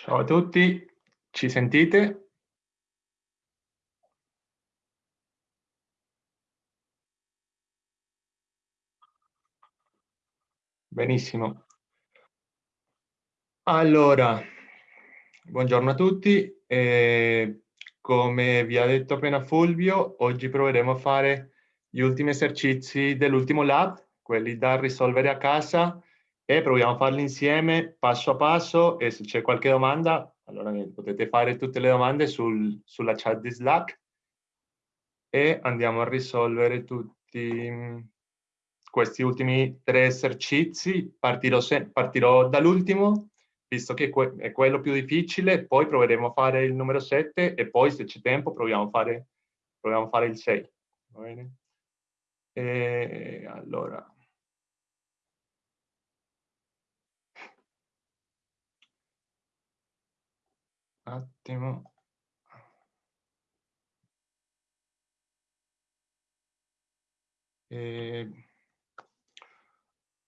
Ciao a tutti, ci sentite? Benissimo. Allora, buongiorno a tutti. Eh, come vi ha detto appena Fulvio, oggi proveremo a fare gli ultimi esercizi dell'ultimo lab, quelli da risolvere a casa e proviamo a farli insieme passo a passo e se c'è qualche domanda allora potete fare tutte le domande sul, sulla chat di Slack e andiamo a risolvere tutti mm, questi ultimi tre esercizi. Partirò, partirò dall'ultimo, visto che è quello più difficile, poi proveremo a fare il numero 7 e poi se c'è tempo proviamo a fare, proviamo a fare il 6. Va bene? E allora, attimo. Eh,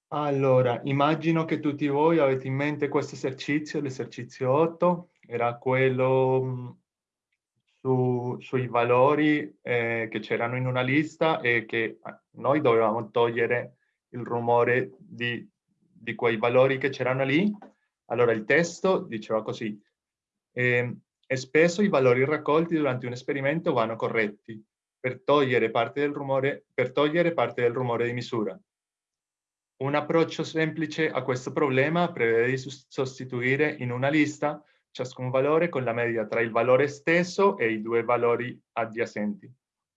allora, immagino che tutti voi avete in mente questo esercizio, l'esercizio 8, era quello mm, su, sui valori eh, che c'erano in una lista e che ah, noi dovevamo togliere il rumore di, di quei valori che c'erano lì. Allora il testo diceva così, e, e spesso i valori raccolti durante un esperimento vanno corretti per togliere parte del rumore, parte del rumore di misura. Un approccio semplice a questo problema prevede di sostituire in una lista ciascun valore con la media tra il valore stesso e i due valori adiacenti,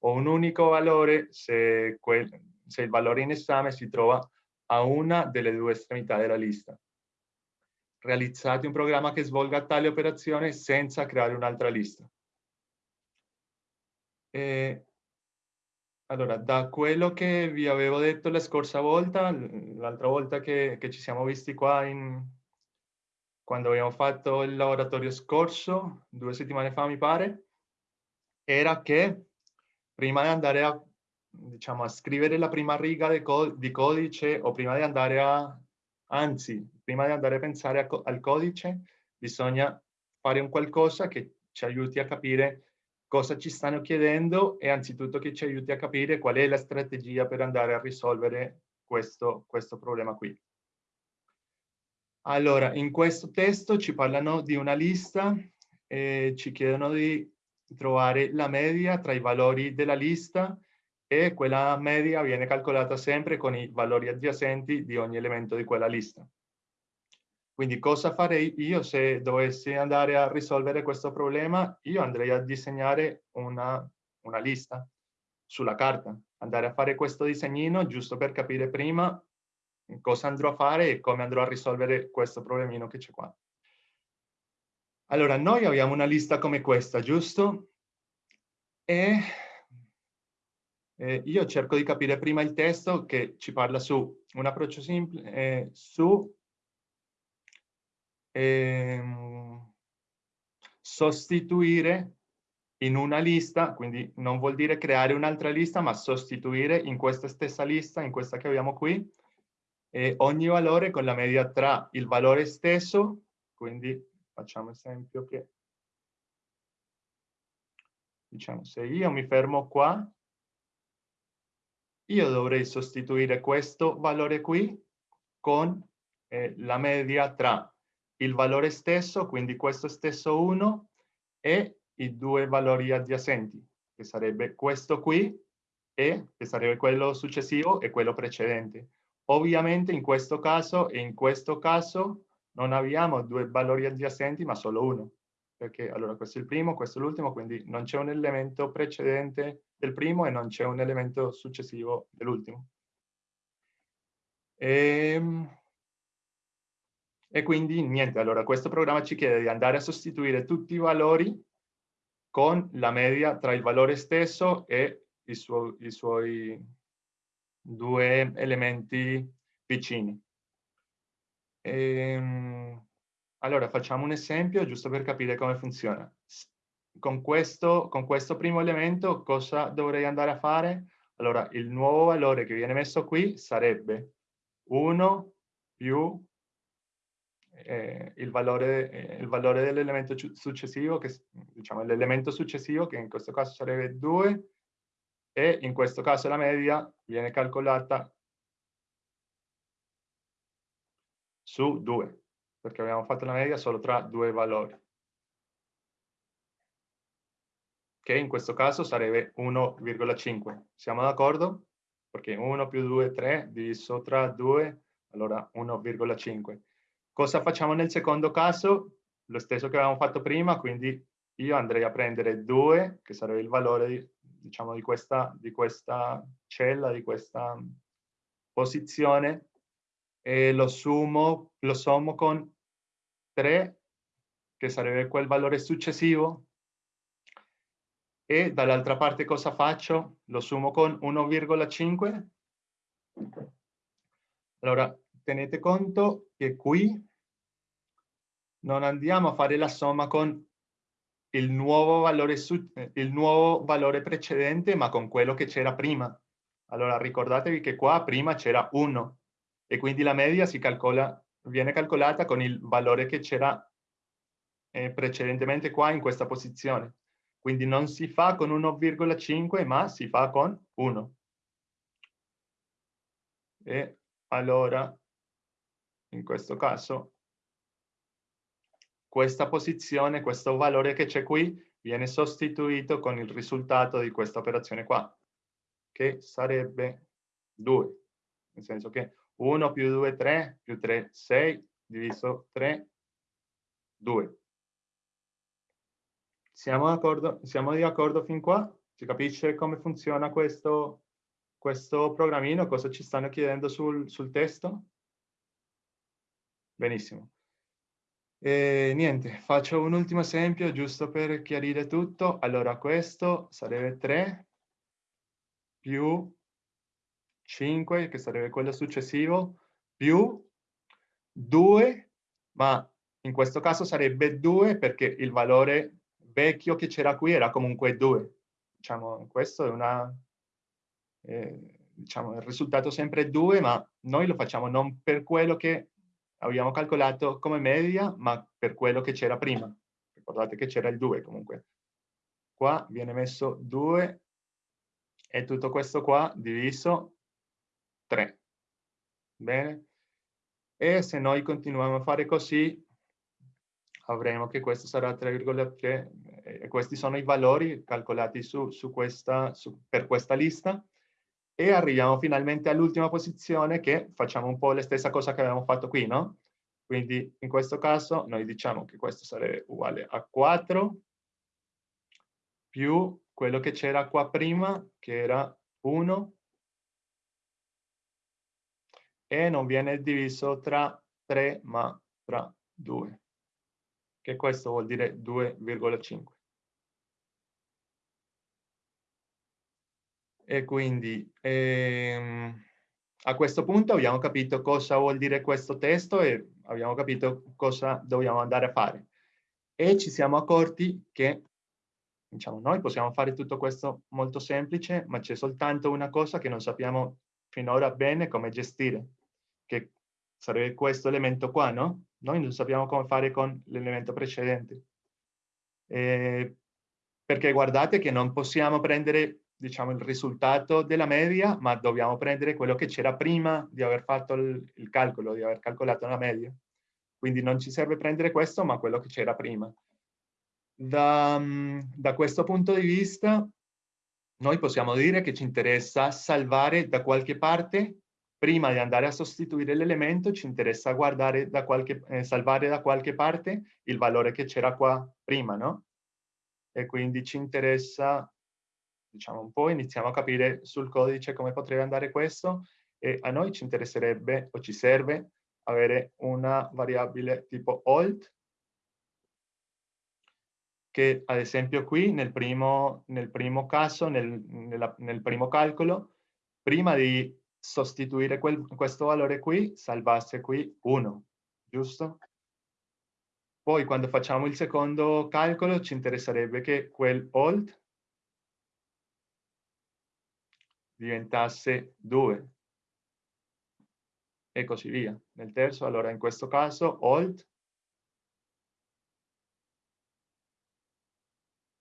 o un unico valore se, quel, se il valore in esame si trova a una delle due estremità della lista realizzate un programma che svolga tale operazione senza creare un'altra lista. E, allora, da quello che vi avevo detto la scorsa volta, l'altra volta che, che, ci siamo visti qua in, quando abbiamo fatto il laboratorio scorso, due settimane fa mi pare, era che prima di andare a, diciamo, a scrivere la prima riga di codice o prima di andare a Anzi, prima di andare a pensare a, al codice, bisogna fare un qualcosa che ci aiuti a capire cosa ci stanno chiedendo e anzitutto che ci aiuti a capire qual è la strategia per andare a risolvere questo, questo problema qui. Allora, in questo testo ci parlano di una lista e ci chiedono di trovare la media tra i valori della lista e quella media viene calcolata sempre con i valori adiacenti di ogni elemento di quella lista. Quindi cosa farei io se dovessi andare a risolvere questo problema? Io andrei a disegnare una, una lista sulla carta, andare a fare questo disegnino giusto per capire prima cosa andrò a fare e come andrò a risolvere questo problemino che c'è qua. Allora, noi abbiamo una lista come questa, giusto? E eh, io cerco di capire prima il testo che ci parla su un approccio semplice, eh, su ehm, sostituire in una lista, quindi non vuol dire creare un'altra lista, ma sostituire in questa stessa lista, in questa che abbiamo qui, eh, ogni valore con la media tra il valore stesso, quindi facciamo esempio che, diciamo, se io mi fermo qua, io dovrei sostituire questo valore qui con eh, la media tra il valore stesso, quindi questo stesso 1, e i due valori adiacenti, che sarebbe questo qui, e che sarebbe quello successivo e quello precedente. Ovviamente in questo caso e in questo caso non abbiamo due valori adiacenti, ma solo uno perché allora questo è il primo, questo è l'ultimo, quindi non c'è un elemento precedente del primo e non c'è un elemento successivo dell'ultimo. E, ehm, e quindi niente, allora questo programma ci chiede di andare a sostituire tutti i valori con la media tra il valore stesso e i, suo, i suoi due elementi vicini. E, ehm, allora, facciamo un esempio giusto per capire come funziona. Con questo, con questo primo elemento cosa dovrei andare a fare? Allora, il nuovo valore che viene messo qui sarebbe 1 più eh, il, valore, eh, valore dell'elemento successivo, che diciamo l'elemento successivo che in questo caso sarebbe 2 e in questo caso la media viene calcolata su 2, perché abbiamo fatto la media solo tra due valori. Che in questo caso sarebbe 1,5. Siamo d'accordo? Perché 1 più 2 3 diviso tra 2, allora 1,5. Cosa facciamo nel secondo caso? Lo stesso che avevamo fatto prima, quindi io andrei a prendere 2, che sarebbe il valore di, diciamo, di, questa, di questa cella, di questa posizione, e lo, sumo, lo sommo con 3, che sarebbe quel valore successivo, e dall'altra parte cosa faccio? Lo sommo con 1,5. Allora, tenete conto che qui non andiamo a fare la somma con il nuovo valore, il nuovo valore precedente, ma con quello che c'era prima. Allora, ricordatevi che qua prima c'era 1 e quindi la media si calcola, viene calcolata con il valore che c'era eh, precedentemente qua in questa posizione. Quindi non si fa con 1,5 ma si fa con 1. E allora, in questo caso, questa posizione, questo valore che c'è qui, viene sostituito con il risultato di questa operazione qua, che sarebbe 2. Nel senso che 1 più 2, 3, più 3, 6, diviso 3, 2. Siamo d'accordo, siamo di accordo fin qua? Si capisce come funziona questo, questo programmino? Cosa ci stanno chiedendo sul, sul testo? Benissimo. E niente, faccio un ultimo esempio giusto per chiarire tutto. Allora, questo sarebbe 3 più 5, che sarebbe quello successivo, più 2, ma in questo caso sarebbe 2 perché il valore vecchio che c'era qui era comunque 2. Diciamo, questo è una... Eh, diciamo, il risultato sempre 2, ma noi lo facciamo non per quello che abbiamo calcolato come media, ma per quello che c'era prima. Ricordate che c'era il 2 comunque. Qua viene messo 2 e tutto questo qua diviso 3. Bene? E se noi continuiamo a fare così, avremo che questo sarà 3,3 e questi sono i valori calcolati su, su questa, su, per questa lista e arriviamo finalmente all'ultima posizione che facciamo un po' la stessa cosa che avevamo fatto qui, no? Quindi in questo caso noi diciamo che questo sarebbe uguale a 4 più quello che c'era qua prima, che era 1 e non viene diviso tra 3 ma tra 2, che questo vuol dire 2,5. E quindi ehm, a questo punto abbiamo capito cosa vuol dire questo testo e abbiamo capito cosa dobbiamo andare a fare. E ci siamo accorti che diciamo, noi possiamo fare tutto questo molto semplice, ma c'è soltanto una cosa che non sappiamo finora bene come gestire che sarebbe questo elemento qua, no? Noi non sappiamo come fare con l'elemento precedente. Eh, perché guardate che non possiamo prendere diciamo, il risultato della media, ma dobbiamo prendere quello che c'era prima di aver fatto il, il, calcolo, di aver calcolato la media. Quindi non ci serve prendere questo, ma quello che c'era prima. Da, da questo punto di vista, noi possiamo dire che ci interessa salvare da qualche parte prima di andare a sostituire l'elemento ci interessa guardare da qualche, eh, salvare da qualche parte il valore che c'era qua prima, no? E quindi ci interessa, diciamo un po', iniziamo a capire sul codice come potrebbe andare questo e a noi ci interesserebbe o ci serve avere una variabile tipo old che ad esempio qui nel primo, nel primo caso, nel, nella, nel primo calcolo, prima di sostituire quel, questo valore qui, salvasse qui 1, giusto? Poi quando facciamo il secondo calcolo ci interesserebbe che quel old diventasse 2. e così via. Nel terzo, allora in questo caso, old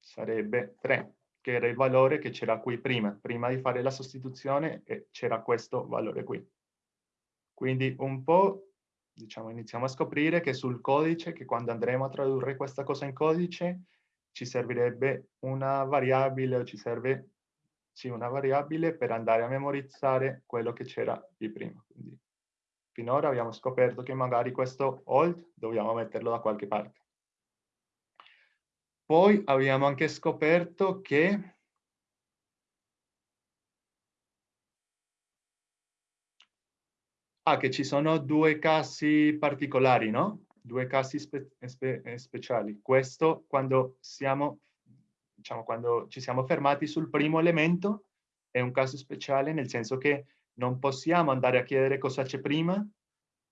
sarebbe 3, che era il valore che c'era qui prima. Prima di fare la sostituzione c'era questo valore qui. Quindi un po', diciamo, iniziamo a scoprire che sul codice, che quando andremo a tradurre questa cosa in codice, ci servirebbe una variabile o ci serve sì, una variabile per andare a memorizzare quello che c'era di prima. Quindi, finora abbiamo scoperto che magari questo old dobbiamo metterlo da qualche parte. Poi abbiamo anche scoperto che Ah, che ci sono due casi particolari, no? Due casi spe spe speciali. Questo quando siamo, diciamo, quando ci siamo fermati sul primo elemento è un caso speciale nel senso che non possiamo andare a chiedere cosa c'è prima,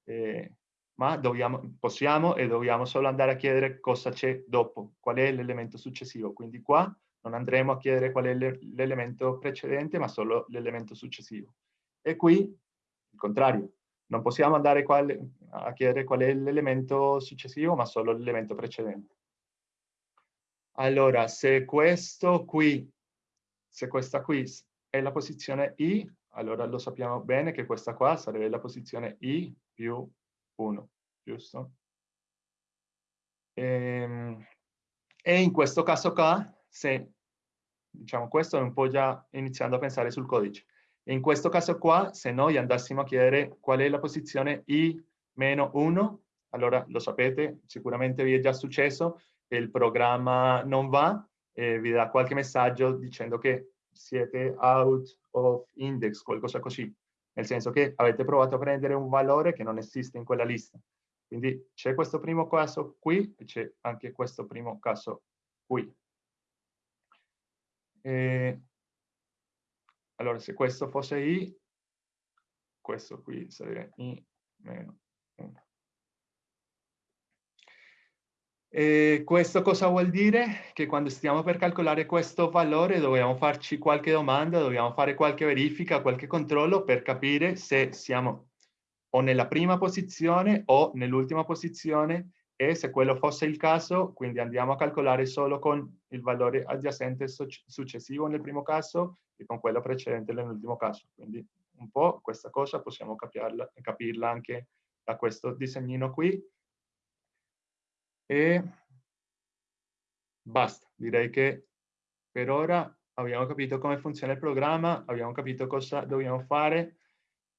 eh, ma dobbiamo, possiamo e dobbiamo solo andare a chiedere cosa c'è dopo, qual è l'elemento successivo. Quindi qua non andremo a chiedere qual è l'elemento precedente, ma solo l'elemento successivo. E qui, il contrario, non possiamo andare a chiedere qual è l'elemento successivo, ma solo l'elemento precedente. Allora, se questo qui, se questa qui è la posizione I, allora lo sappiamo bene che questa qua sarebbe la posizione I più 1, giusto? E, ehm, e in questo caso qua, se, diciamo, questo è un po' già iniziando a pensare sul codice. In questo caso qua, se noi andassimo a chiedere qual è la posizione i meno 1, allora lo sapete, sicuramente vi è già successo, il programma non va e vi dà qualche messaggio dicendo che siete out of index, qualcosa così nel senso che avete provato a prendere un valore che non esiste in quella lista. Quindi c'è questo primo caso qui e c'è anche questo primo caso qui. E allora, se questo fosse i, questo qui sarebbe i meno 1. E questo cosa vuol dire? Che quando stiamo per calcolare questo valore dobbiamo farci qualche domanda, dobbiamo fare qualche verifica, qualche controllo per capire se siamo o nella prima posizione o nell'ultima posizione e se quello fosse il caso, quindi andiamo a calcolare solo con il valore adiacente successivo nel primo caso e con quello precedente nell'ultimo caso. Quindi un po' questa cosa possiamo capirla, capirla anche da questo disegnino qui e basta. Direi che per ora abbiamo capito come funziona il programma, abbiamo capito cosa dobbiamo fare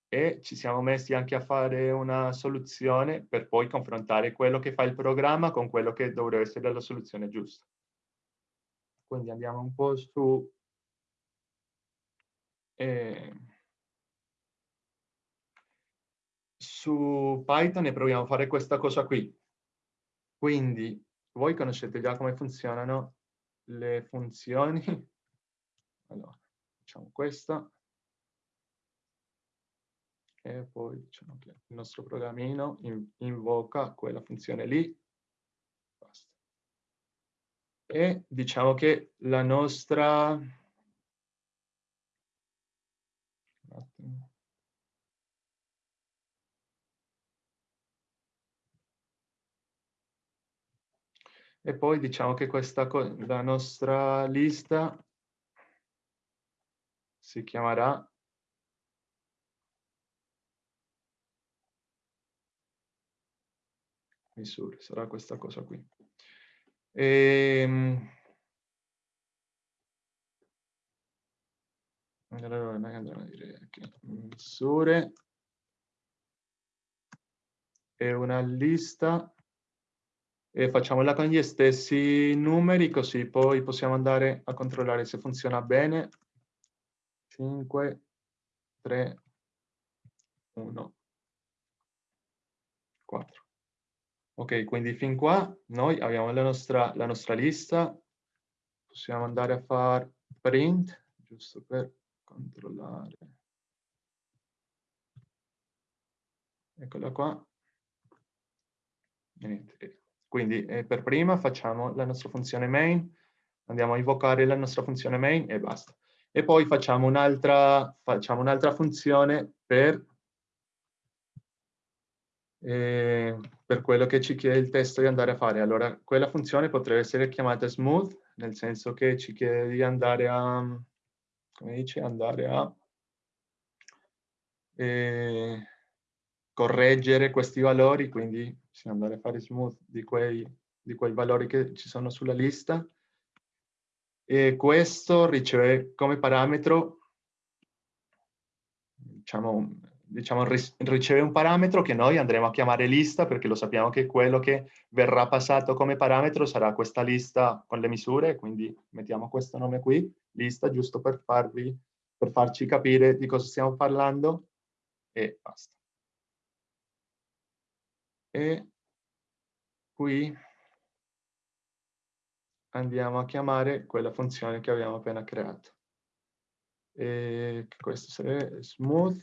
e ci siamo messi anche a fare una soluzione per poi confrontare quello che fa il programma con quello che dovrebbe essere la soluzione giusta. Quindi andiamo un po' su... Eh, su Python e proviamo a fare questa cosa qui. Quindi voi conoscete già come funzionano le funzioni. Allora, facciamo questo. E poi diciamo che il nostro programmino invoca quella funzione lì. Basta. E diciamo che la nostra... E poi diciamo che questa la nostra lista si chiamerà misure, sarà questa cosa qui. E, ehm, allora noi andremo a dire che misure è una lista e facciamola con gli stessi numeri così poi possiamo andare a controllare se funziona bene. 5 3 1 4 ok quindi fin qua noi abbiamo la nostra, la nostra lista. Possiamo andare a fare print giusto per controllare. Eccola qua. Niente quindi eh, per prima facciamo la nostra funzione main, andiamo a invocare la nostra funzione main e basta. E poi facciamo un'altra un funzione per eh, per quello che ci chiede il testo di andare a fare. Allora, quella funzione potrebbe essere chiamata smooth, nel senso che ci chiede di andare a, come dice, andare a eh, correggere questi valori, quindi sì, andare a fare smooth di quei, di quei valori che ci sono sulla lista. E questo riceve come parametro, diciamo, diciamo, riceve un parametro che noi andremo a chiamare lista perché lo sappiamo che quello che verrà passato come parametro sarà questa lista con le misure, quindi mettiamo questo nome qui, lista, giusto per, farvi, per farci capire di cosa stiamo parlando e basta. E qui andiamo a chiamare quella funzione che abbiamo appena creato. E questo sarebbe smooth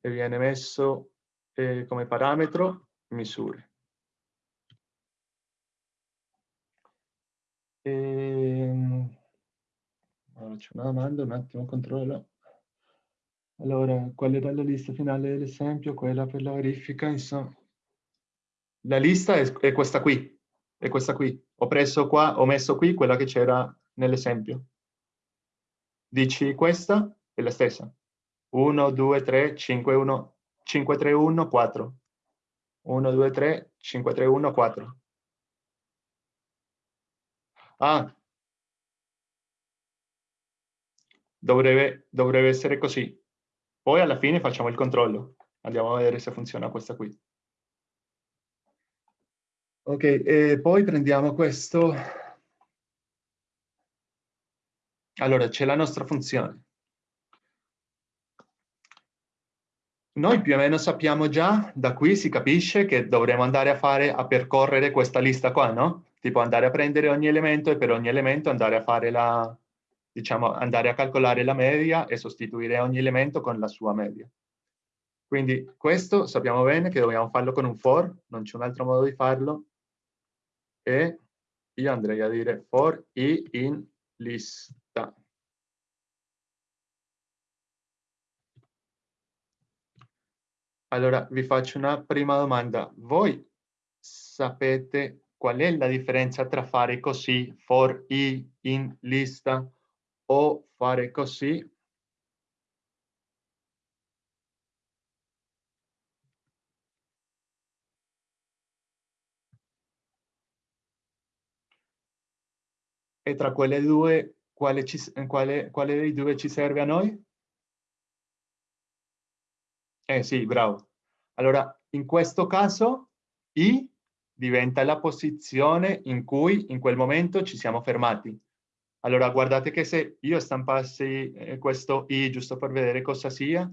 e viene messo eh, come parametro misure. E... Ehm, allora, c'è una domanda, un attimo controllo. Allora, qual era la lista finale dell'esempio? Quella per la verifica, insomma. La lista è, è, questa qui, è questa qui. Ho preso qua, ho messo qui quella che c'era nell'esempio. Dici questa? È la stessa. 1, 2, 3, 5, 1, 5, 3, 1, 4. 1, 2, 3, 5, 3, 1, 4. Ah. Dovrebbe, dovrebbe essere così. Poi alla fine facciamo il controllo. Andiamo a vedere se funziona questa qui. Ok, e poi prendiamo questo. Allora, c'è la nostra funzione. Noi più o meno sappiamo già, da qui si capisce che dovremo andare a fare, a percorrere questa lista qua, no? Tipo andare a prendere ogni elemento e per ogni elemento andare a fare la, diciamo, andare a calcolare la media e sostituire ogni elemento con la sua media. Quindi questo sappiamo bene che dobbiamo farlo con un for, non c'è un altro modo di farlo, e io andrei a dire for i in lista. Allora, vi faccio una prima domanda. Voi sapete qual è la differenza tra fare così, for i in lista, o fare così? E tra quelle due, quale, ci, quale, quale dei due ci serve a noi? Eh sì, bravo. Allora, in questo caso, I diventa la posizione in cui in quel momento ci siamo fermati. Allora, guardate che se io stampassi eh, questo I giusto per vedere cosa sia,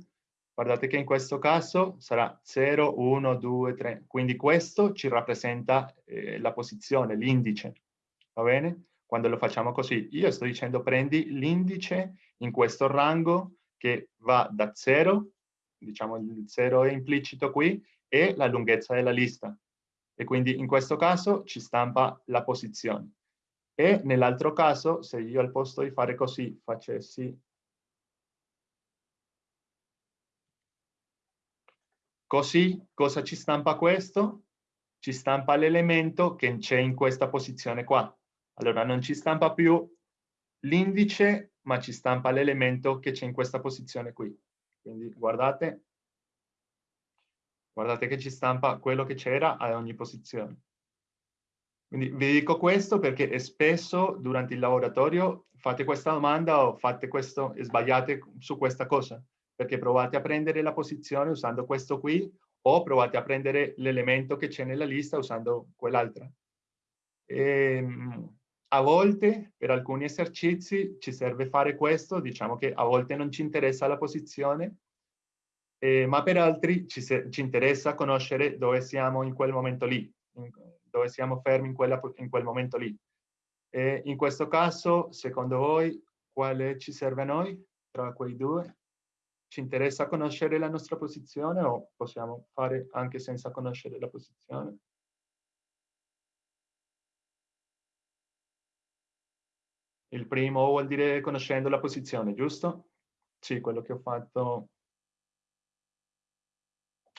guardate che in questo caso sarà 0, 1, 2, 3. Quindi questo ci rappresenta eh, la posizione, l'indice. Va bene? Quando lo facciamo così, io sto dicendo prendi l'indice in questo rango che va da 0 diciamo il 0 è implicito qui, e la lunghezza della lista. E quindi in questo caso ci stampa la posizione. E nell'altro caso, se io al posto di fare così facessi così, cosa ci stampa questo? Ci stampa l'elemento che c'è in questa posizione qua. Allora non ci stampa più l'indice, ma ci stampa l'elemento che c'è in questa posizione qui. Quindi guardate, guardate che ci stampa quello che c'era a ogni posizione. Quindi vi dico questo perché spesso durante il laboratorio fate questa domanda o fate questo e sbagliate su questa cosa, perché provate a prendere la posizione usando questo qui o provate a prendere l'elemento che c'è nella lista usando quell'altra. Ehm, a volte per alcuni esercizi ci serve fare questo, diciamo che a volte non ci interessa la posizione, eh, ma per altri ci, ci, interessa conoscere dove siamo in quel momento lì, in, dove siamo fermi in, quella, in quel momento lì. E in questo caso, secondo voi, quale ci serve a noi tra quei due? Ci interessa conoscere la nostra posizione o possiamo fare anche senza conoscere la posizione? Il primo vuol dire conoscendo la posizione, giusto? Sì, quello che ho fatto.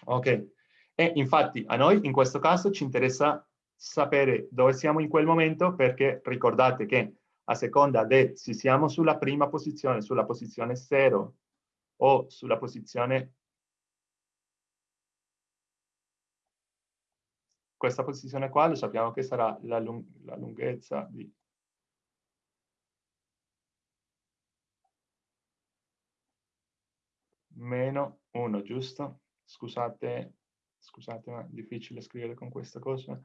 Ok. E infatti a noi in questo caso ci interessa sapere dove siamo in quel momento perché ricordate che a seconda di se siamo sulla prima posizione, sulla posizione 0 o sulla posizione questa posizione qua lo sappiamo che sarà la, lung la lunghezza di meno 1, giusto? Scusate, scusate, ma è difficile scrivere con questa cosa.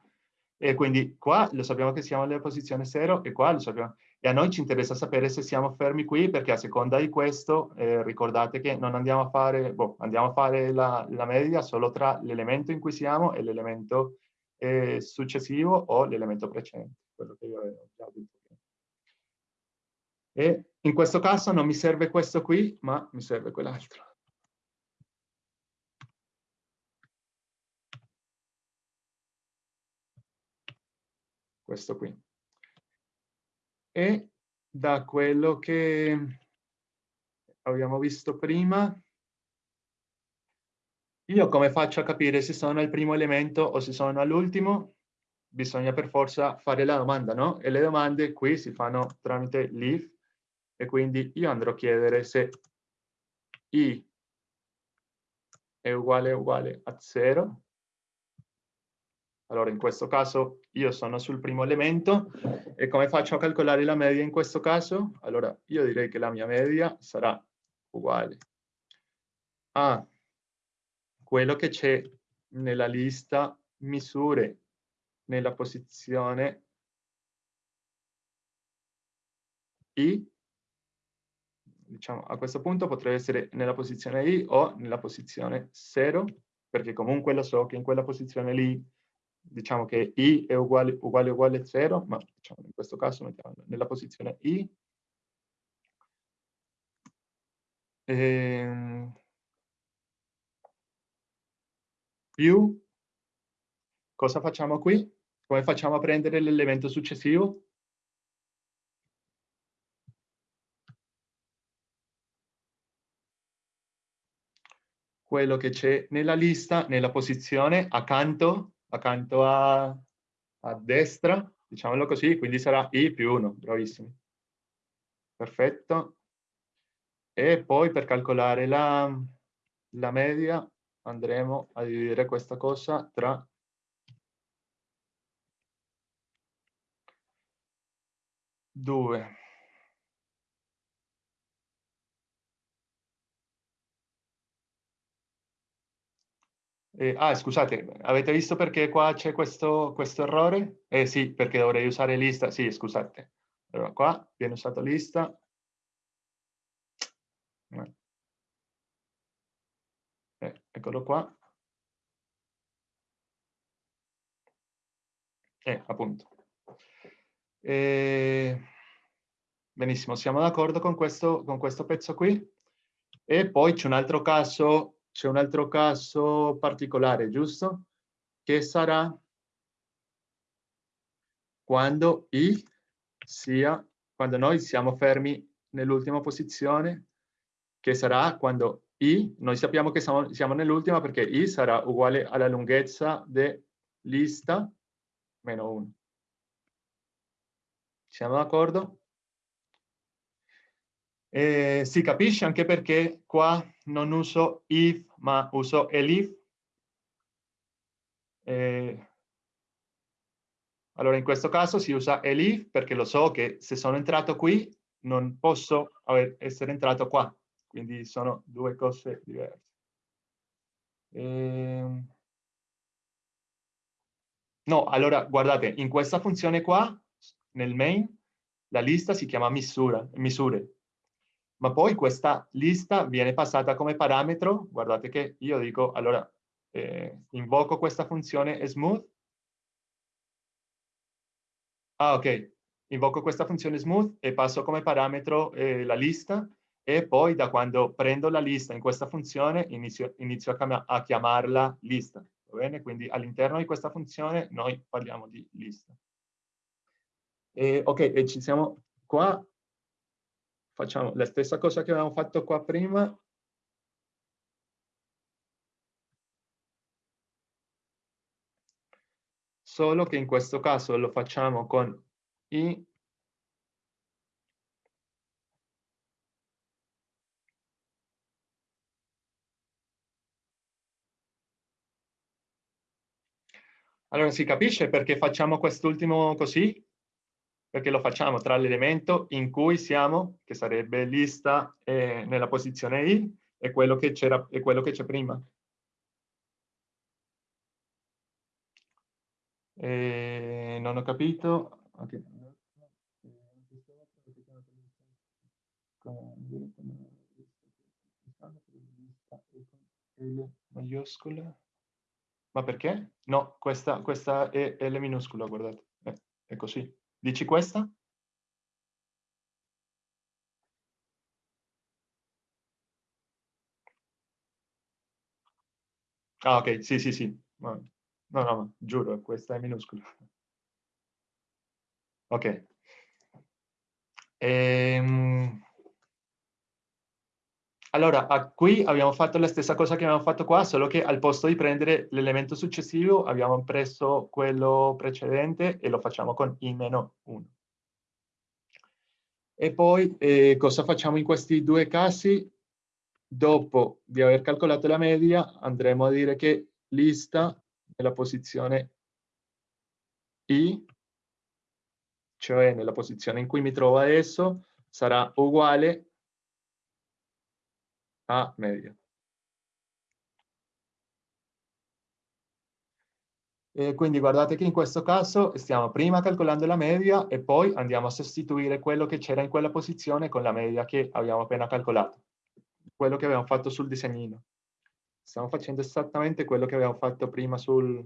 E quindi qua lo sappiamo che siamo nella posizione 0 e qua lo sappiamo. E a noi ci interessa sapere se siamo fermi qui perché a seconda di questo eh, ricordate che non andiamo a fare, boh, andiamo a fare la, la media solo tra l'elemento in cui siamo e l'elemento eh, successivo o l'elemento precedente, quello che io avevo già detto. E in questo caso non mi serve questo qui, ma mi serve quell'altro. Questo qui. E da quello che abbiamo visto prima, io come faccio a capire se sono al primo elemento o se sono all'ultimo? Bisogna per forza fare la domanda, no? E le domande qui si fanno tramite leaf e quindi io andrò a chiedere se i è uguale uguale a 0 allora, in questo caso io sono sul primo elemento e come faccio a calcolare la media in questo caso? Allora, io direi che la mia media sarà uguale a quello che c'è nella lista misure nella posizione I, diciamo a questo punto potrebbe essere nella posizione I o nella posizione 0, perché comunque lo so che in quella posizione lì diciamo che i è uguale uguale uguale 0, ma diciamo, in questo caso mettiamo nella posizione i. Ehm, più, cosa facciamo qui? Come facciamo a prendere l'elemento successivo? Quello che c'è nella lista, nella posizione accanto accanto a, a destra, diciamolo così, quindi sarà i più 1, bravissimi. Perfetto. E poi per calcolare la, la media andremo a dividere questa cosa tra due. Eh, ah, scusate, avete visto perché qua c'è questo, questo, errore? Eh sì, perché dovrei usare lista. Sì, scusate. Allora, qua viene usato lista. Eh, eccolo qua. Eh, appunto. Eh, benissimo, siamo d'accordo con con questo pezzo qui. E poi c'è un altro caso c'è un altro caso particolare, giusto? Che sarà quando i sia, quando noi siamo fermi nell'ultima posizione, che sarà quando i, noi sappiamo che siamo, siamo nell'ultima perché i sarà uguale alla lunghezza di lista meno 1. Siamo d'accordo? Eh, si capisce anche perché qua non uso if, ma uso elif. Eh, allora in questo caso si usa elif perché lo so che se sono entrato qui non posso essere entrato qua, quindi sono due cose diverse. Eh, no, allora guardate, in questa funzione qua, nel main, la lista si chiama misura, misure, ma poi questa lista viene passata come parametro, guardate che io dico, allora, eh, invoco questa funzione smooth, ah ok, invoco questa funzione smooth e passo come parametro eh, la lista e poi da quando prendo la lista in questa funzione inizio, inizio a, chiam a chiamarla lista, va bene? Quindi all'interno di questa funzione noi parliamo di lista. E, ok, e ci siamo qua facciamo la stessa cosa che avevamo fatto qua prima. solo che in questo caso lo facciamo con i Allora si capisce perché facciamo quest'ultimo così? Perché lo facciamo tra l'elemento in cui siamo, che sarebbe lista eh, nella posizione i, e quello che c'è prima. Eh, non ho capito. Okay. Ma perché? No, questa, questa è L minuscola, guardate. Eh, è così. Dici questa? Ah, ok, sì, sì, sì. No, no, no giuro, questa è minuscola. Ok. Ehm... Allora, qui abbiamo fatto la stessa cosa che abbiamo fatto qua, solo che al posto di prendere l'elemento successivo abbiamo preso quello precedente e lo facciamo con i-1. E poi eh, cosa facciamo in questi due casi? Dopo di aver calcolato la media andremo a dire che lista nella posizione i, cioè nella posizione in cui mi trovo adesso, sarà uguale a media. E quindi guardate che in questo caso stiamo prima calcolando la media e poi andiamo a sostituire quello che c'era in quella posizione con la media che abbiamo appena calcolato. Quello che abbiamo fatto sul disegnino. Stiamo facendo esattamente quello che abbiamo fatto prima sul,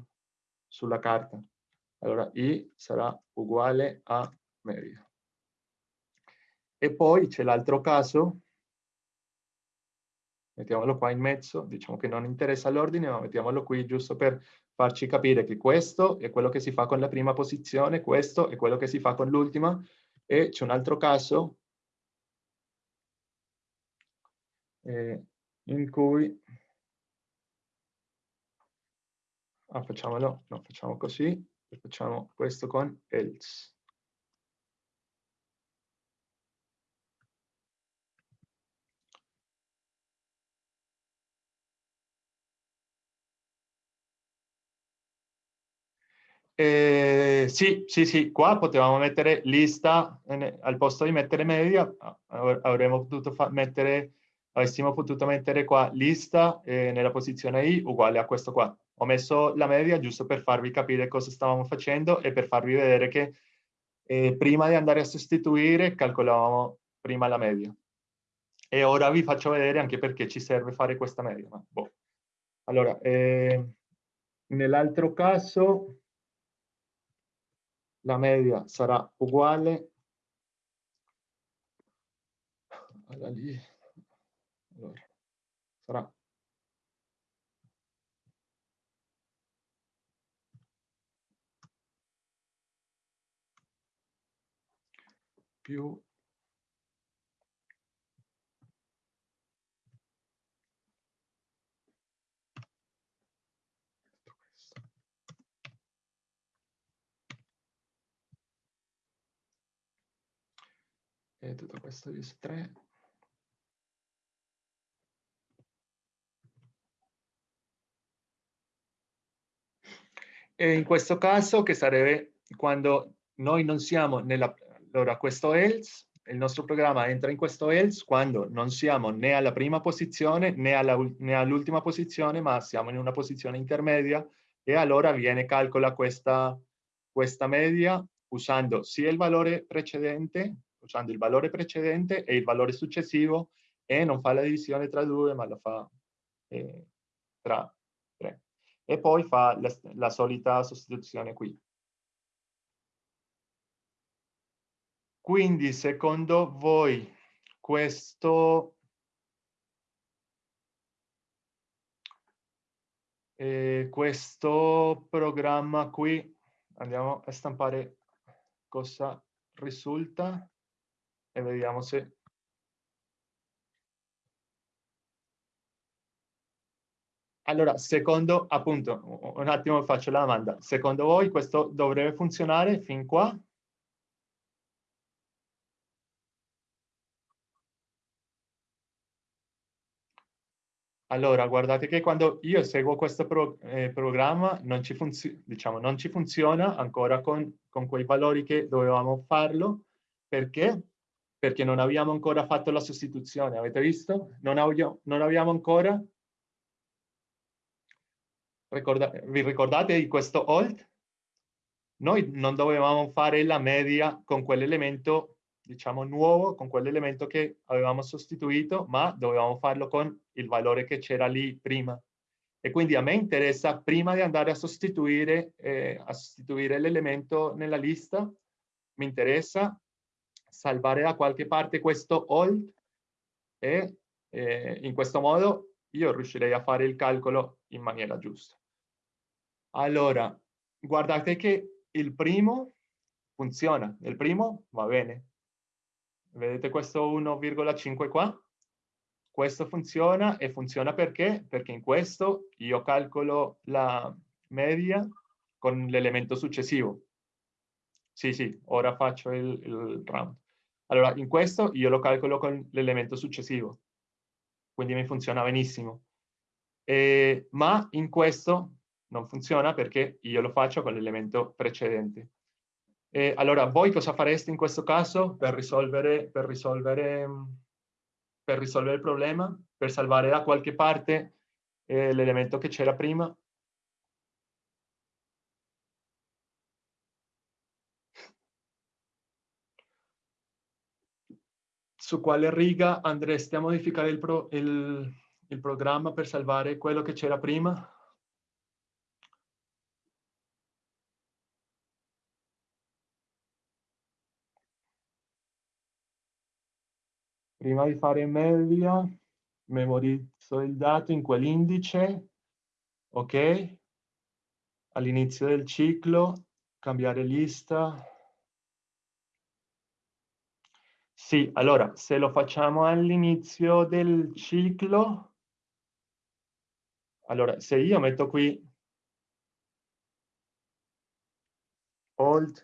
sulla carta. Allora i sarà uguale a media. E poi c'è l'altro caso mettiamolo qua in mezzo, diciamo che non interessa l'ordine, ma mettiamolo qui giusto per farci capire che questo è quello che si fa con la prima posizione, questo è quello che si fa con l'ultima, e c'è un altro caso eh, in cui ah, facciamolo, no, facciamo così, facciamo questo con else. Eh, sì, sì, sì, qua potevamo mettere lista al posto di mettere media, avremmo potuto mettere, avessimo potuto mettere qua lista eh, nella posizione i uguale a questo qua. Ho messo la media giusto per farvi capire cosa stavamo facendo e per farvi vedere che eh, prima di andare a sostituire calcolavamo prima la media. E ora vi faccio vedere anche perché ci serve fare questa media. Boh. Allora, eh, nell'altro caso la media sarà uguale. Alla lì, allora, sarà più e tutto questo is 3 e in questo caso che sarebbe quando noi non siamo nella allora questo else il nostro programma entra in questo else quando non siamo né alla prima posizione né all'ultima all posizione ma siamo in una posizione intermedia. E allora viene calcola questa questa media usando sia il valore precedente usando il valore precedente e il valore successivo e non fa la divisione tra due, ma la fa eh, tra tre. E poi fa la, la solita sostituzione qui. Quindi, secondo voi, questo eh, questo programma qui, andiamo a stampare cosa risulta e vediamo se allora, secondo, appunto, un attimo faccio la domanda. Secondo voi questo dovrebbe funzionare fin qua? Allora, guardate che quando io seguo questo pro, eh, programma non ci, diciamo, non ci, funziona ancora con, con, quei valori che dovevamo farlo. Perché? Perché non abbiamo ancora fatto la sostituzione. Avete visto? Non, abbiamo, non abbiamo ancora... Ricorda, vi ricordate di questo alt? Noi non dovevamo fare la media con quell'elemento diciamo, nuovo con quell'elemento che avevamo sostituito, ma dovevamo farlo con il valore che c'era lì prima. E quindi a me interessa, prima di andare a sostituire, eh, sostituire l'elemento nella lista, mi interessa salvare da qualche parte questo hold e eh, in questo modo io riuscirei a fare il calcolo in maniera giusta. Allora, guardate che il primo funziona, il primo va bene, Vedete questo 1,5 qua? Questo funziona e funziona perché? Perché in questo io calcolo la media con l'elemento successivo. Sì, sì, ora faccio il, il round. Allora, in questo io lo calcolo con l'elemento successivo. Quindi mi funziona benissimo. E, ma in questo non funziona perché io lo faccio con l'elemento precedente. E allora, voi cosa fareste in questo caso per risolvere, per risolvere, per risolvere il problema? Per salvare da qualche parte eh, l'elemento che c'era prima? Su quale riga andreste a modificare il, pro, il, il programma per salvare quello che c'era prima? prima di fare media, memorizzo il dato in quell'indice, ok? All'inizio del ciclo, cambiare lista. Sì, allora, se lo facciamo all'inizio del ciclo, allora, se io metto qui old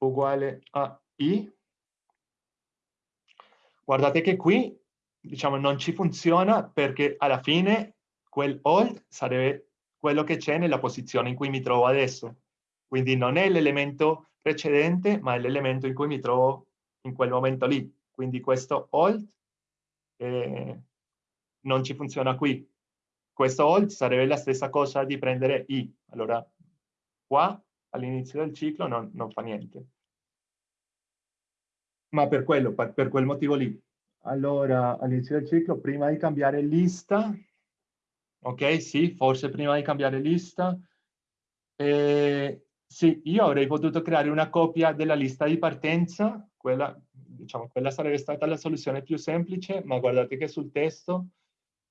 uguale a i, Guardate che qui, diciamo, non ci funziona perché alla fine quel hold sarebbe quello che c'è nella posizione in cui mi trovo adesso. Quindi non è l'elemento precedente, ma è l'elemento in cui mi trovo in quel momento lì. Quindi questo hold eh, non ci funziona qui. Questo hold sarebbe la stessa cosa di prendere i. Allora, qua all'inizio del ciclo non, non fa niente ma per quello, per, per quel motivo lì. Allora, all'inizio del ciclo, prima di cambiare lista, ok, sì, forse prima di cambiare lista, eh, sì, io avrei potuto creare una copia della lista di partenza, quella, diciamo, quella sarebbe stata la soluzione più semplice, ma guardate che sul testo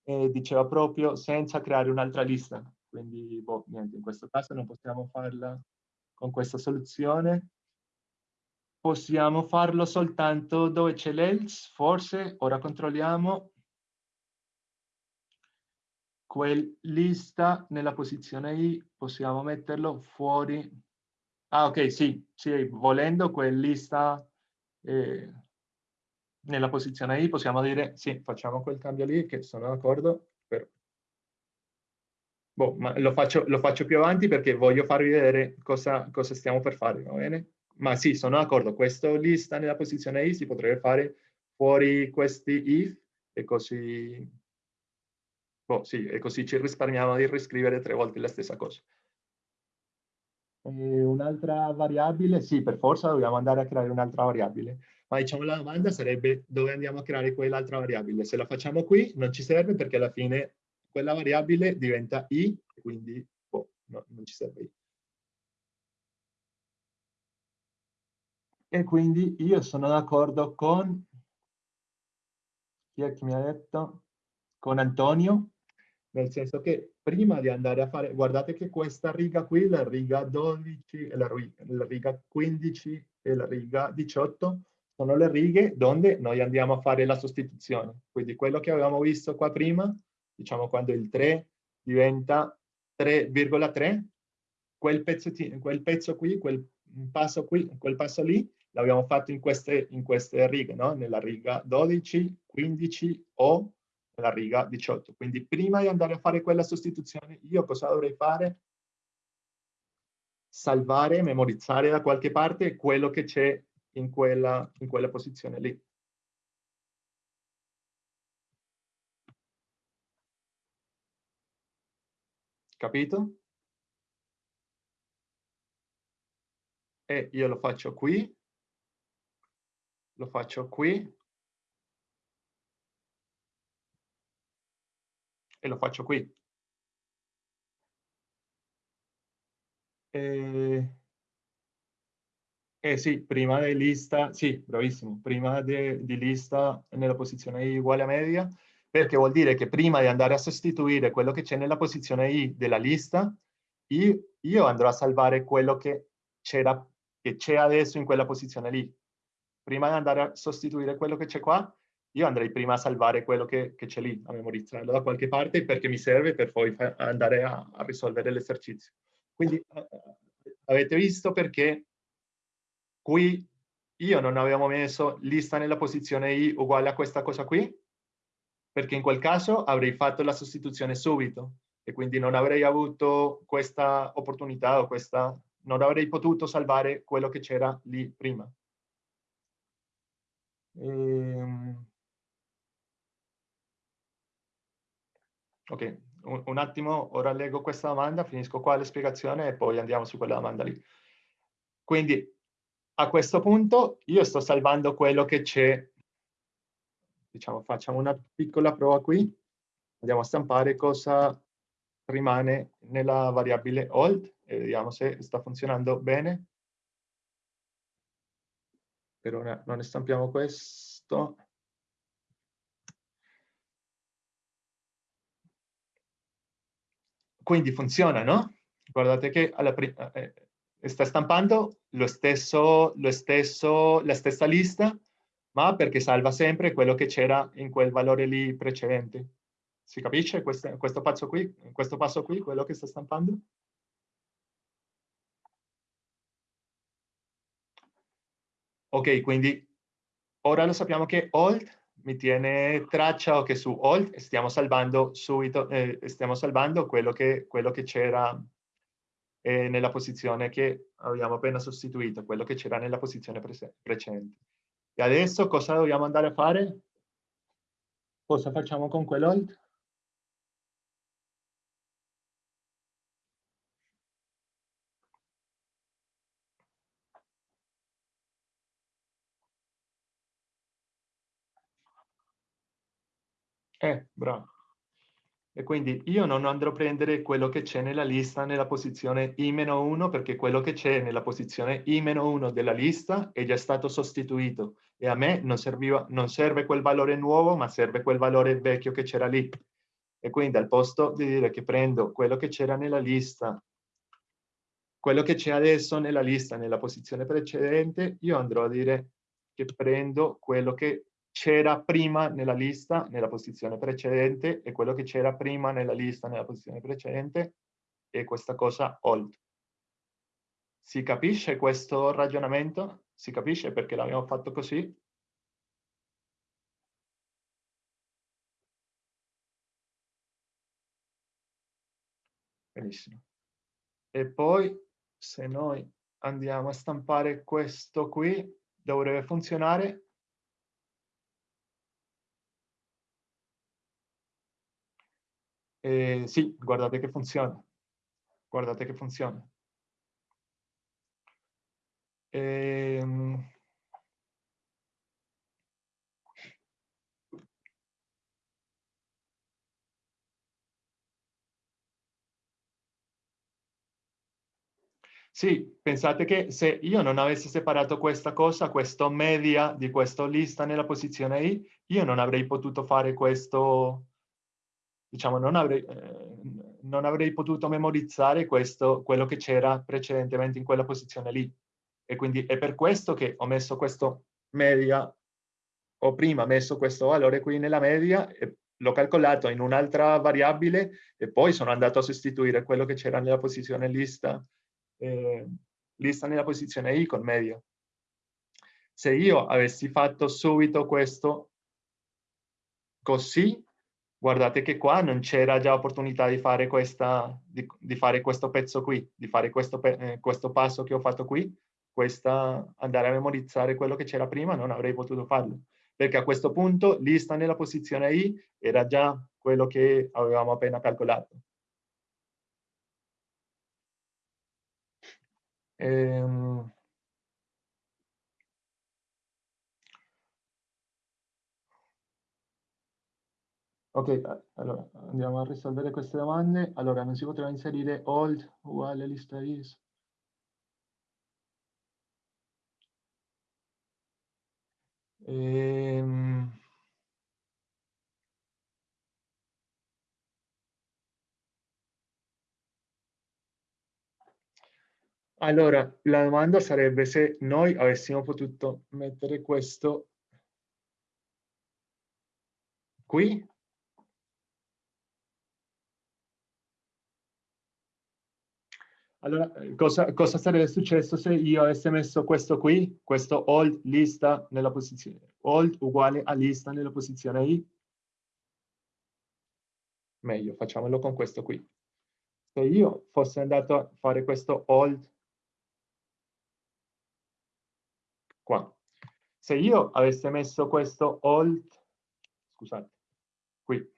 eh, diceva proprio senza creare un'altra lista. Quindi, boh, niente, in questo caso non possiamo farla con questa soluzione possiamo farlo soltanto dove c'è l'else, forse, ora controlliamo, quel lista nella posizione I, possiamo metterlo fuori. Ah, ok, sì, sì, volendo quel lista eh, nella posizione I, possiamo dire, sì, facciamo quel cambio lì, che sono d'accordo, però... Boh, ma lo faccio, lo faccio più avanti perché voglio farvi vedere cosa, cosa stiamo per fare, va bene? ma sì, sono d'accordo, questo lista nella posizione I si potrebbe fare fuori questi if e così, boh, sì, e così ci risparmiamo di riscrivere tre volte la stessa cosa. Un'altra variabile? Sì, per forza dobbiamo andare a creare un'altra variabile. Ma diciamo la domanda sarebbe dove andiamo a creare quell'altra variabile. Se la facciamo qui non ci serve perché alla fine quella variabile diventa i, quindi boh, no, non ci serve i. e quindi io sono d'accordo con chi è che mi ha detto? Con Antonio, nel senso che prima di andare a fare, guardate che questa riga qui, la riga 12, la, la riga 15 e la riga 18, sono le righe dove noi andiamo a fare la sostituzione. Quindi quello che avevamo visto qua prima diciamo quando il 3 diventa 3,3, quel, quel pezzo qui, quel passo qui, quel passo lì, l'abbiamo fatto in queste, in queste righe, no? nella riga 12, 15 o nella riga 18. Quindi prima di andare a fare quella sostituzione, io cosa dovrei fare? Salvare, memorizzare da qualche parte quello che c'è in quella, in quella posizione lì. Capito? E io lo faccio qui, lo faccio qui, e lo faccio qui. Eh, eh sì, prima di lista, sì, bravissimo, prima di, lista nella posizione I uguale a media, perché vuol dire che prima di andare a sostituire quello che c'è nella posizione I della lista, io, io andrò a salvare quello che c'è adesso in quella posizione lì. Prima di andare a sostituire quello che c'è qua, io andrei prima a salvare quello che, che c'è lì, a memorizzarlo da qualche parte perché mi serve per poi andare a, a risolvere l'esercizio. Quindi avete visto perché qui io non avevo messo lista nella posizione i uguale a questa cosa qui? Perché in quel caso avrei fatto la sostituzione subito e quindi non avrei avuto questa opportunità o questa, non avrei potuto salvare quello che c'era lì prima. Ehm... Ok, un, un, attimo, ora leggo questa domanda, finisco qua la spiegazione e poi andiamo su quella domanda lì. Quindi, a questo punto, io sto salvando quello che c'è, diciamo, facciamo una piccola prova qui, andiamo a stampare cosa rimane nella variabile old e vediamo se sta funzionando bene. Per ora non ne stampiamo questo. Quindi funziona, no? Guardate che eh, eh, sta stampando lo stesso, lo stesso, la stessa lista, ma perché salva sempre quello che c'era in quel valore lì precedente. Si capisce questo, questo, passo qui, questo passo qui, quello che sta stampando? Ok, quindi ora lo sappiamo che old mi tiene traccia che su Alt stiamo salvando subito, eh, stiamo salvando quello che, c'era eh, nella posizione che abbiamo appena sostituito, quello che c'era nella posizione precedente. E adesso cosa dobbiamo andare a fare? Cosa facciamo con quell'Alt? Eh, bravo. E quindi io non andrò a prendere quello che c'è nella lista nella posizione I-1 perché quello che c'è nella posizione I-1 della lista è già stato sostituito e a me non, serviva, non serve quel valore nuovo ma serve quel valore vecchio che c'era lì. E quindi al posto di dire che prendo quello che c'era nella lista, quello che c'è adesso nella lista nella posizione precedente, io andrò a dire che prendo quello che c'era prima nella lista, nella posizione precedente, e quello che c'era prima nella lista, nella posizione precedente, è questa cosa old. Si capisce questo ragionamento? Si capisce perché l'abbiamo fatto così? Benissimo. E poi, se noi andiamo a stampare questo qui, dovrebbe funzionare Eh, sì, guardate che funziona. Guardate che funziona. Ehm... Sì, pensate che se io non avessi separato questa cosa, questo media di questa lista nella posizione I, io non avrei potuto fare questo, diciamo, non avrei, eh, non avrei potuto memorizzare questo, quello che c'era precedentemente in quella posizione lì. E quindi è per questo che ho messo questo media, ho prima messo questo valore qui nella media, l'ho calcolato in un'altra variabile e poi sono andato a sostituire quello che c'era nella posizione lista, eh, lista nella posizione i con media. Se io avessi fatto subito questo così, guardate che qua non c'era già opportunità di fare, questa, di, di fare questo pezzo qui, di fare questo, eh, questo passo che ho fatto qui, questa, andare a memorizzare quello che c'era prima, non avrei potuto farlo. Perché a questo punto lista nella posizione I era già quello che avevamo appena calcolato. Ehm... Ok, allora andiamo a risolvere queste domande. Allora, non si poteva inserire old uguale lista is. Ehm... Allora, la domanda sarebbe se noi avessimo potuto mettere questo qui Allora, eh, cosa, cosa, sarebbe successo se io avessi messo questo qui, questo old lista nella posizione, old uguale a lista nella posizione i? Meglio, facciamolo con questo qui. Se io fossi andato a fare questo old qua, se io avessi messo questo old, scusate, qui,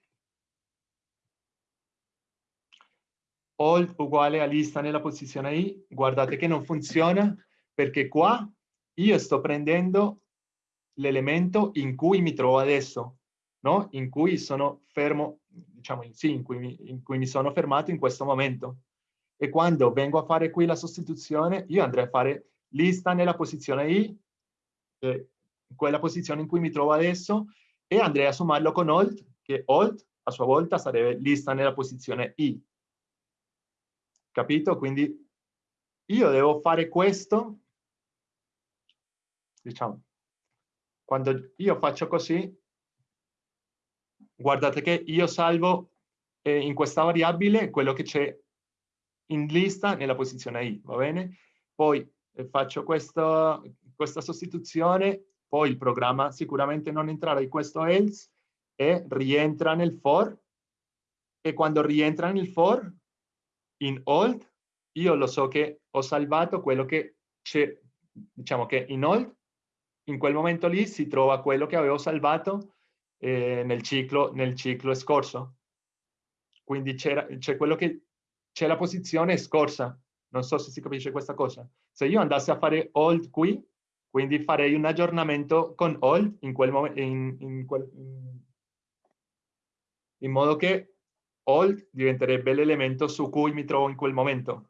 old uguale a lista nella posizione i, guardate che non funziona perché qua io sto prendendo l'elemento in cui mi trovo adesso, no? In cui sono fermo, diciamo sì, in cui, mi, in cui mi sono fermato in questo momento. E quando vengo a fare qui la sostituzione, io andrei a fare lista nella posizione i, eh, quella posizione in cui mi trovo adesso, e andrei a sommarlo con old, che old a sua volta sarebbe lista nella posizione i capito? Quindi io devo fare questo, diciamo, quando io faccio così, guardate che io salvo eh, in questa variabile quello che c'è in lista nella posizione i, va bene? Poi eh, faccio questa, questa sostituzione, poi il programma sicuramente non entrerà in questo else e rientra nel for e quando rientra nel for in old io lo so che ho salvato quello che c'è, diciamo che in old, in quel momento lì si trova quello che avevo salvato eh, nel, ciclo, nel ciclo scorso. Quindi c'è quello che c'è la posizione scorsa. Non so se si capisce questa cosa. Se io andassi a fare old qui, quindi farei un aggiornamento con old in, quel in, in, quel, in, in modo che old diventerebbe l'elemento su cui mi trovo in quel momento.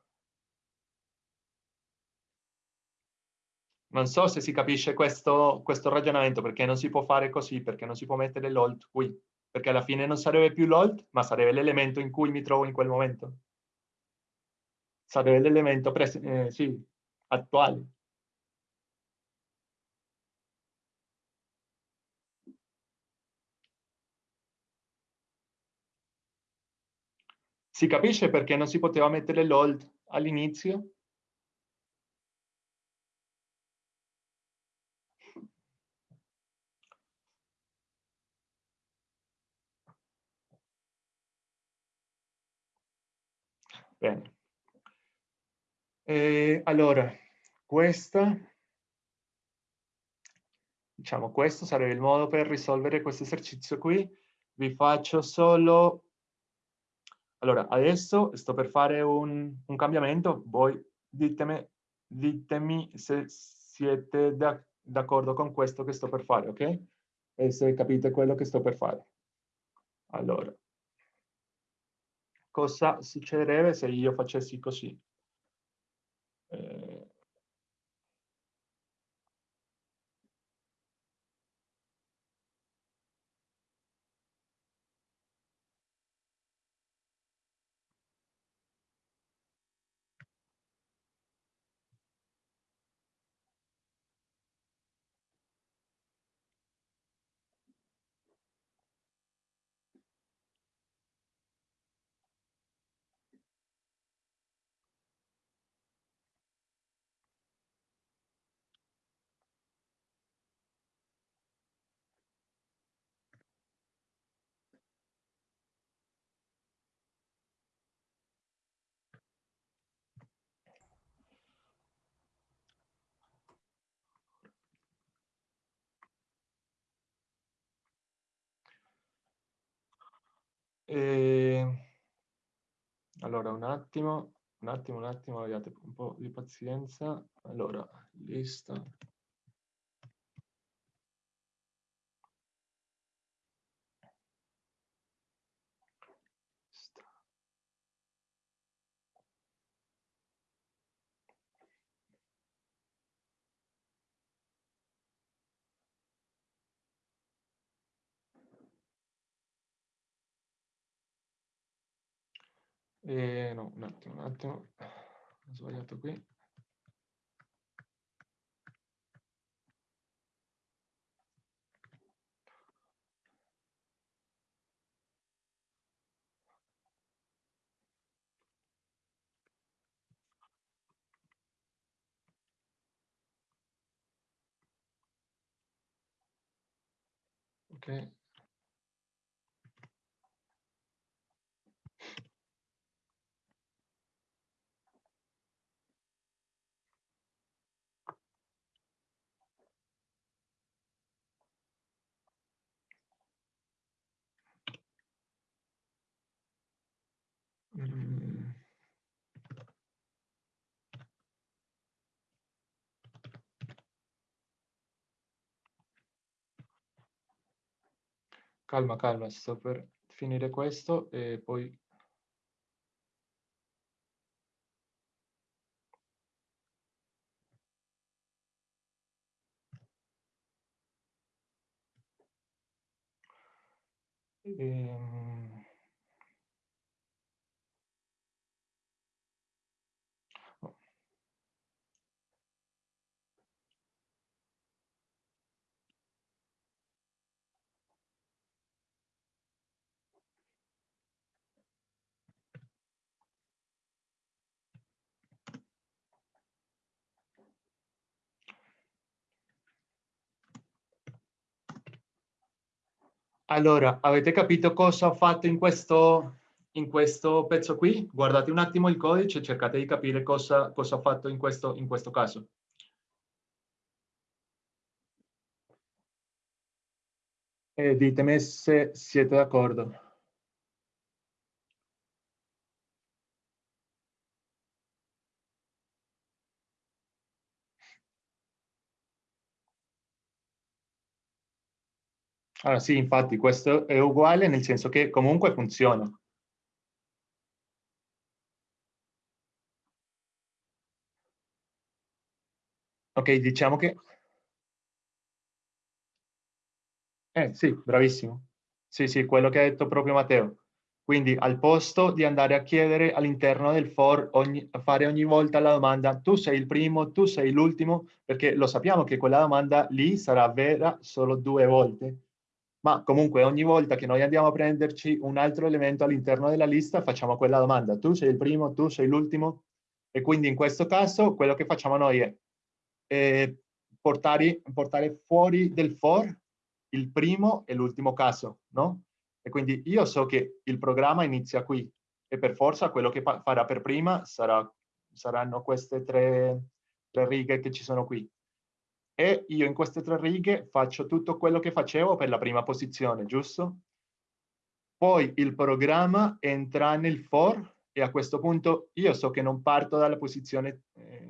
Non so se si capisce questo, questo ragionamento, perché non si può fare così, perché non si può mettere l'old qui, perché alla fine non sarebbe più l'old, ma sarebbe l'elemento in cui mi trovo in quel momento. Sarebbe l'elemento eh, sì, attuale. Si capisce perché non si poteva mettere l'old all'inizio? Bene. E allora, questa, diciamo, questo sarebbe il modo per risolvere questo esercizio qui. Vi faccio solo allora, adesso sto per fare un, un cambiamento, voi ditemi, ditemi se siete d'accordo con questo che sto per fare, ok? E se capite quello che sto per fare. Allora, cosa succederebbe se io facessi così? Eh, E... Allora, un attimo, un attimo, un attimo, abbiate un po' di pazienza. Allora, lista. Eh, no, un attimo, un attimo, ho sbagliato qui. Ok. Mm. Calma, calma, sto per finire questo e poi... Ehm... Allora, avete capito cosa ho fatto in questo, in questo pezzo qui? Guardate un attimo il codice e cercate di capire cosa, cosa ho fatto in questo, in questo caso. E ditemi se siete d'accordo. Allora sì, infatti questo è uguale nel senso che comunque funziona. Ok, diciamo che... Eh sì, bravissimo. Sì, sì, quello che ha detto proprio Matteo. Quindi al posto di andare a chiedere all'interno del for, ogni, fare ogni volta la domanda tu sei il primo, tu sei l'ultimo, perché lo sappiamo che quella domanda lì sarà vera solo due volte ma comunque ogni volta che noi andiamo a prenderci un altro elemento all'interno della lista facciamo quella domanda, tu sei il primo, tu sei l'ultimo? E quindi in questo caso quello che facciamo noi è eh, portare, portare fuori del for il primo e l'ultimo caso, no? E quindi io so che il programma inizia qui e per forza quello che farà per prima sarà, saranno queste tre, tre righe che ci sono qui e io in queste tre righe faccio tutto quello che facevo per la prima posizione, giusto? Poi il programma entra nel for e a questo punto io so che non parto dalla posizione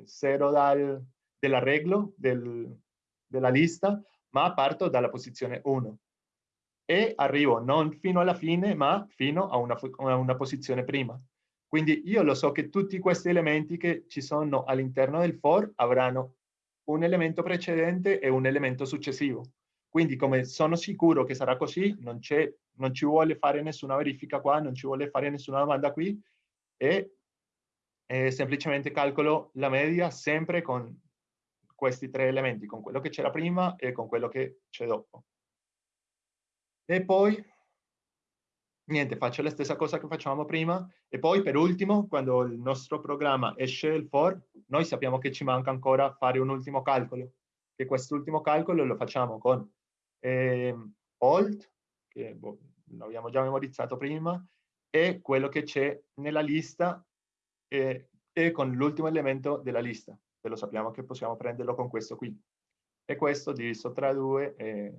0 eh, dell'arreglo del, della lista, ma parto dalla posizione 1 e arrivo non fino alla fine, ma fino a una, a una posizione prima. Quindi io lo so che tutti questi elementi che ci sono all'interno del for avranno un elemento precedente e un elemento successivo. Quindi come sono sicuro che sarà così, non, non ci vuole fare nessuna verifica qua, non ci vuole fare nessuna domanda qui e eh, semplicemente calcolo la media sempre con questi tre elementi, con quello che c'era prima e con quello che c'è dopo. E poi niente, faccio la stessa cosa che facevamo prima e poi per ultimo, quando il nostro programma esce il for, noi sappiamo che ci manca ancora fare un ultimo calcolo, che quest'ultimo calcolo lo facciamo con eh, old, che boh, l'abbiamo già memorizzato prima, e quello che c'è nella lista eh, e con l'ultimo elemento della lista, che lo sappiamo che possiamo prenderlo con questo qui. E questo diviso tra due e,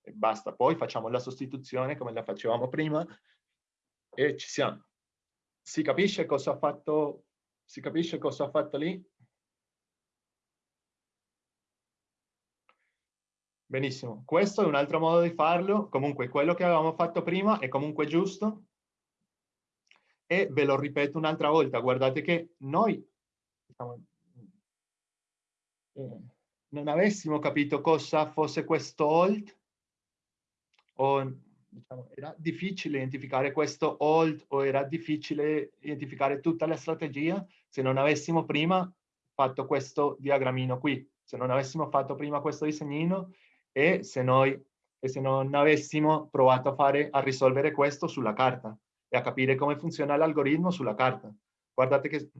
e basta. Poi facciamo la sostituzione come la facevamo prima, E ci siamo. Si capisce cosa ha fatto, si capisce cosa ha fatto lì? Benissimo, questo è un altro modo di farlo, comunque quello che avevamo fatto prima è comunque giusto e ve lo ripeto un'altra volta, guardate che noi diciamo, eh, non avessimo capito cosa fosse questo hold o diciamo, era difficile identificare questo hold o era difficile identificare tutta la strategia se non avessimo prima fatto questo diagrammino qui, se non avessimo fatto prima questo disegnino e se noi e se non avessimo provato a, fare, a risolvere questo sulla carta e a capire come funziona l'algoritmo sulla carta. Guardate che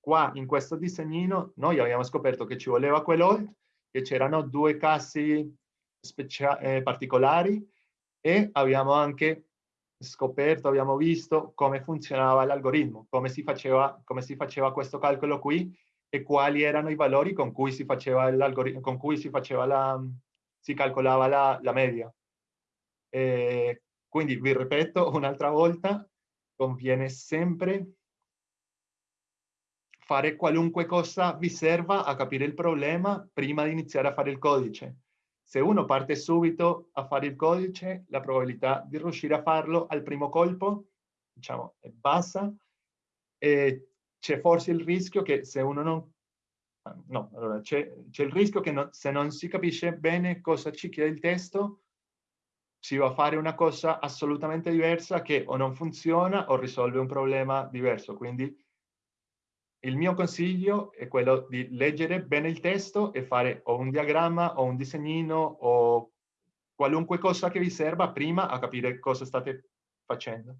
qua in questo disegnino noi abbiamo scoperto che ci voleva quell'old, che c'erano due casi eh, particolari e abbiamo anche scoperto, abbiamo visto come funzionava l'algoritmo, come, come si faceva questo calcolo qui e quali erano i valori con cui si faceva con cui si faceva la, si calcolava la, la media. E quindi vi ripeto un'altra volta, conviene sempre fare qualunque cosa vi serva a capire il problema prima di iniziare a fare il codice. Se uno parte subito a fare il codice, la probabilità di riuscire a farlo al primo colpo, diciamo, è bassa. C'è forse il rischio che se uno non no, allora c'è, il rischio che no, se non si capisce bene cosa ci chiede il testo, si va a fare una cosa assolutamente diversa che o non funziona o risolve un problema diverso. Quindi il mio consiglio è quello di leggere bene il testo e fare o un diagramma o un disegnino o qualunque cosa che vi serva prima a capire cosa state facendo.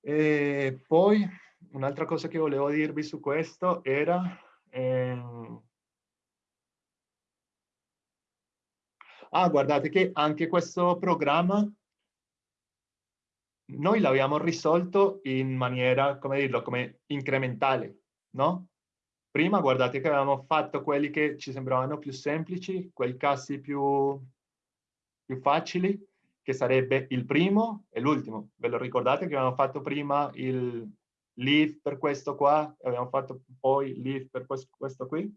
E poi un'altra cosa che volevo dirvi su questo era... Ehm... Ah, guardate che anche questo programma noi l'abbiamo risolto in maniera, come dirlo, come incrementale, no? Prima guardate che avevamo fatto quelli che ci sembravano più semplici, quei casi più, più facili, che sarebbe il primo e l'ultimo. Ve lo ricordate che avevamo fatto prima il, leave per questo qua, abbiamo fatto poi leave per questo qui.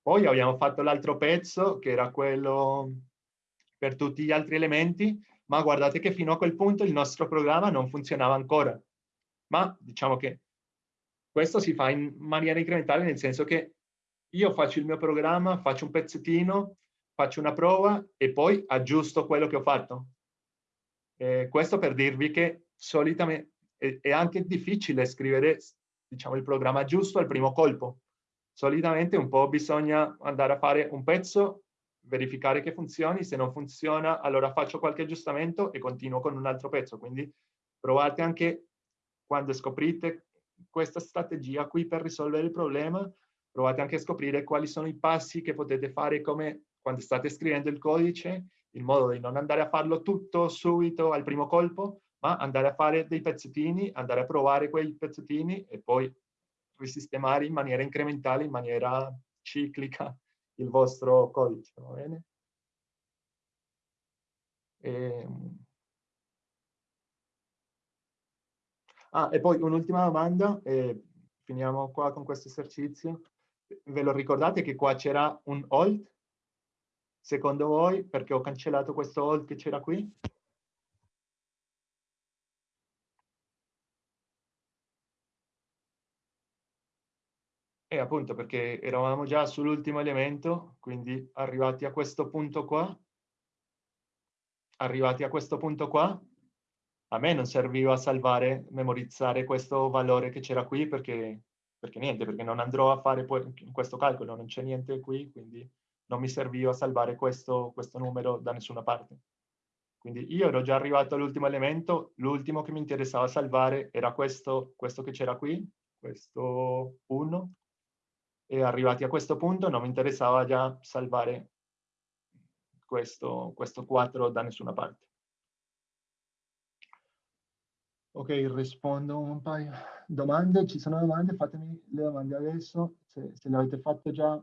Poi abbiamo fatto l'altro pezzo che era quello per tutti gli altri elementi, ma guardate che fino a quel punto il nostro programma non funzionava ancora. Ma diciamo che questo si fa in maniera incrementale nel senso che io faccio il mio programma, faccio un pezzettino, faccio una prova e poi aggiusto quello che ho fatto. Eh, questo per dirvi che solitamente è, anche difficile scrivere diciamo, il programma giusto al primo colpo. Solitamente un po' bisogna andare a fare un pezzo, verificare che funzioni, se non funziona allora faccio qualche aggiustamento e continuo con un altro pezzo. Quindi provate anche quando scoprite questa strategia qui per risolvere il problema, provate anche a scoprire quali sono i passi che potete fare come quando state scrivendo il codice, in modo di non andare a farlo tutto subito al primo colpo, ma andare a fare dei pezzettini, andare a provare quei pezzettini e poi risistemare in maniera incrementale, in maniera ciclica il vostro codice, va bene? E... Ehm. Ah, e poi un'ultima domanda, e finiamo qua con questo esercizio. Ve lo ricordate che qua c'era un hold? Secondo voi, perché ho cancellato questo hold che c'era qui? E appunto perché eravamo già sull'ultimo elemento, quindi arrivati a questo punto qua, arrivati a questo punto qua, a me non serviva salvare, memorizzare questo valore che c'era qui perché, perché niente, perché non andrò a fare poi questo calcolo, non c'è niente qui, quindi non mi serviva salvare questo, questo numero da nessuna parte. Quindi io ero già arrivato all'ultimo elemento, l'ultimo che mi interessava salvare era questo, questo che c'era qui, questo 1, e arrivati a questo punto non mi interessava già salvare questo, questo 4 da nessuna parte. Ok, rispondo un paio domande. Ci sono domande? Fatemi le domande adesso. Se, se le avete fatte già,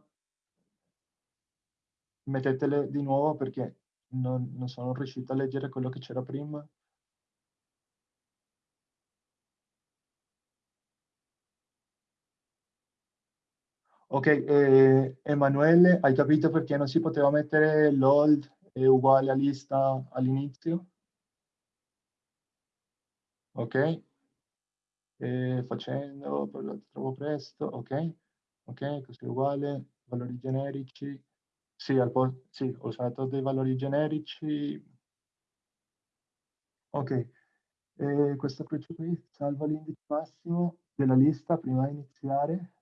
mettetele di nuovo perché non, non sono riuscito a leggere quello che c'era prima. Ok, eh, Emanuele, hai capito perché non si poteva mettere l'old è uguale a lista all'inizio? Ok, e facendo, lo trovo presto, ok, ok, così uguale, valori generici, sì, al sì, ho usato dei valori generici, ok, e questo qui, salva l'indice massimo della lista prima di iniziare,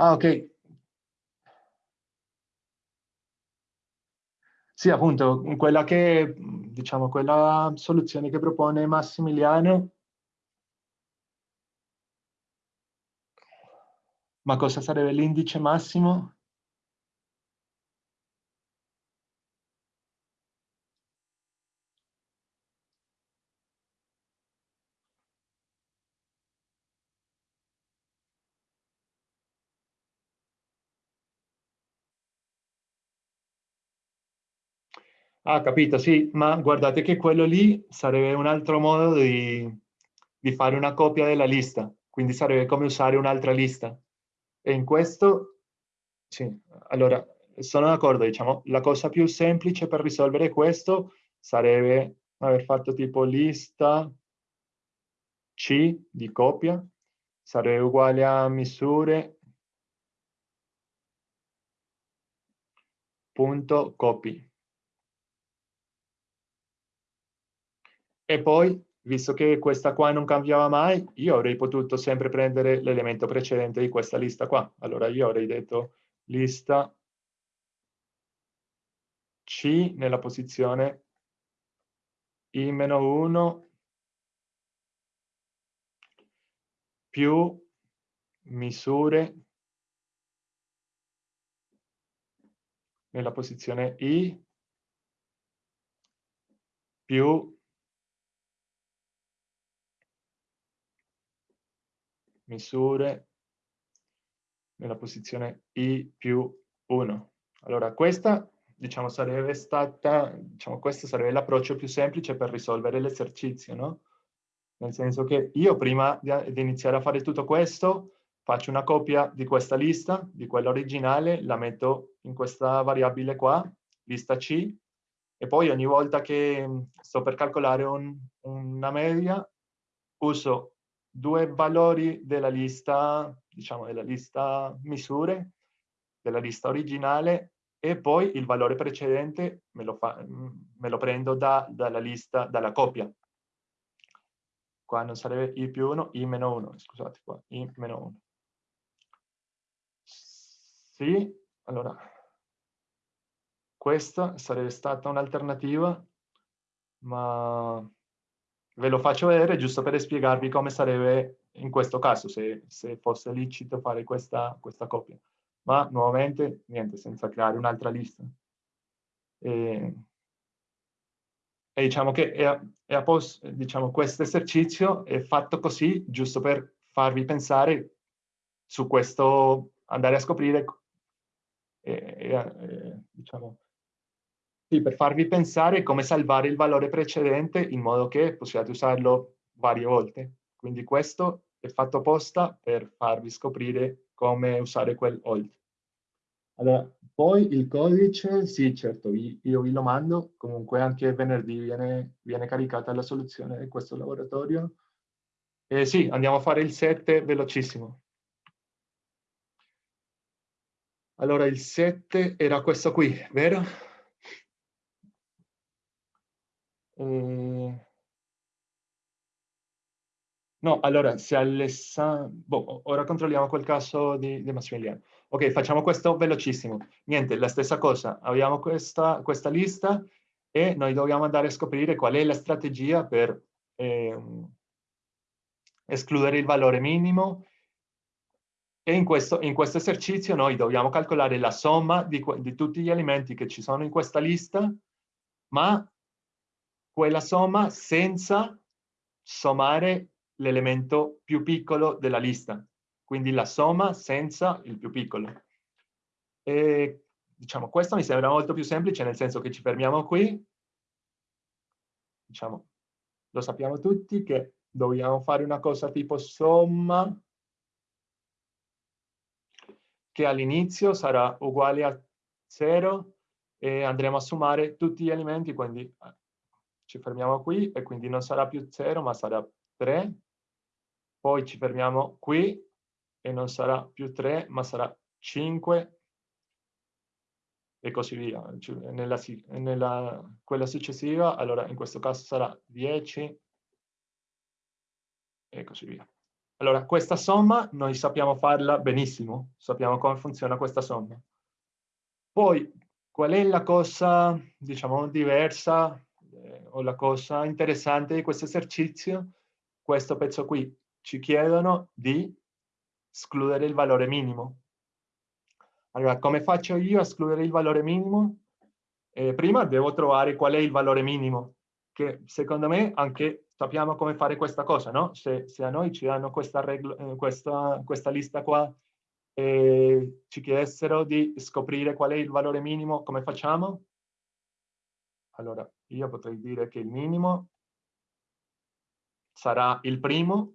Ah, ok. Sì, appunto, quella che, diciamo, quella soluzione che propone Massimiliano. Ma cosa sarebbe l'indice massimo? Ah, capito, sì, ma guardate che quello lì sarebbe un altro modo di, di fare una copia della lista, quindi sarebbe come usare un'altra lista. E in questo, sì, allora, sono d'accordo, diciamo, la cosa più semplice per risolvere questo sarebbe aver fatto tipo lista C di copia, sarebbe uguale a misure punto copy. E poi, visto che questa qua non cambiava mai, io avrei potuto sempre prendere l'elemento precedente di questa lista qua. Allora io avrei detto lista C nella posizione I-1 più misure nella posizione I più misure nella posizione i più 1. Allora, questa, diciamo, sarebbe stata, diciamo, questo sarebbe l'approccio più semplice per risolvere l'esercizio, no? Nel senso che io prima di, iniziare a fare tutto questo, faccio una copia di questa lista, di quella originale, la metto in questa variabile qua, lista C, e poi ogni volta che sto per calcolare un, una media, uso due valori della lista, diciamo della lista misure, della lista originale e poi il valore precedente me lo, fa, me lo prendo da, dalla lista, dalla copia. Qua non sarebbe i più 1, i meno 1, scusate qua, i meno 1. Sì, allora, questa sarebbe stata un'alternativa, ma Ve lo faccio vedere giusto per spiegarvi come sarebbe in questo caso, se, se fosse licito fare questa, questa coppia. Ma nuovamente, niente, senza creare un'altra lista. E, e, diciamo che è, è diciamo, questo esercizio è fatto così, giusto per farvi pensare su questo, andare a scoprire, e, e, diciamo, sì, per farvi pensare come salvare il valore precedente in modo che possiate usarlo varie volte. Quindi questo è fatto apposta per farvi scoprire come usare quel hold. Allora, poi il codice, sì certo, io vi lo mando, comunque anche venerdì viene, viene caricata la soluzione di questo laboratorio. E sì, andiamo a fare il 7 velocissimo. Allora, il 7 era questo qui, vero? Eh... No, allora, se Alessandro... Boh, ora controlliamo quel caso di, di, Massimiliano. Ok, facciamo questo velocissimo. Niente, la stessa cosa. Abbiamo questa, questa lista e noi dobbiamo andare a scoprire qual è la strategia per eh, escludere il valore minimo e in questo, in questo, esercizio noi dobbiamo calcolare la somma di, di tutti gli elementi che ci sono in questa lista, ma quella somma senza sommare l'elemento più piccolo della lista. Quindi la somma senza il più piccolo. E diciamo, questo mi sembra molto più semplice, nel senso che ci fermiamo qui, diciamo, lo sappiamo tutti che dobbiamo fare una cosa tipo somma, che all'inizio sarà uguale a 0 e andremo a sommare tutti gli elementi, quindi eh, ci fermiamo qui e quindi non sarà più 0 ma sarà 3, poi ci fermiamo qui e non sarà più 3 ma sarà 5 e così via. Nella, nella, quella successiva, allora in questo caso sarà 10 e così via. Allora, questa somma noi sappiamo farla benissimo, sappiamo come funziona questa somma. Poi, qual è la cosa, diciamo, diversa o la cosa interessante di questo esercizio? Questo pezzo qui. Ci chiedono di escludere il valore minimo. Allora, come faccio io a escludere il valore minimo? Eh, prima devo trovare qual è il valore minimo, che secondo me anche sappiamo come fare questa cosa, no? Se, se a noi ci danno questa, regla, eh, questa, questa lista qua e ci chiedessero di scoprire qual è il valore minimo, come facciamo? Allora, io potrei dire che il minimo sarà il primo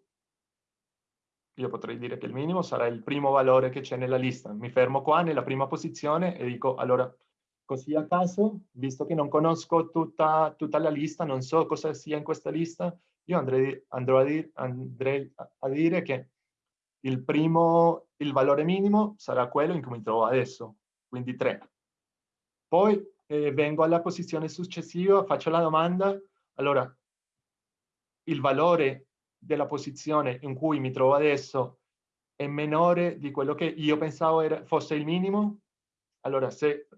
io potrei dire che il minimo sarà il primo valore che c'è nella lista. Mi fermo qua nella prima posizione e dico, allora, così a caso, visto che non conosco tutta, tutta la lista, non so cosa sia in questa lista, io andrei, andrò a, dir, andrei a dire che il primo, il valore minimo sarà quello in cui mi trovo adesso, quindi 3. Poi eh, vengo alla posizione successiva, faccio la domanda, allora, il valore della posizione in cui mi trovo adesso è minore di quello che io pensavo era, fosse il minimo? Allora, se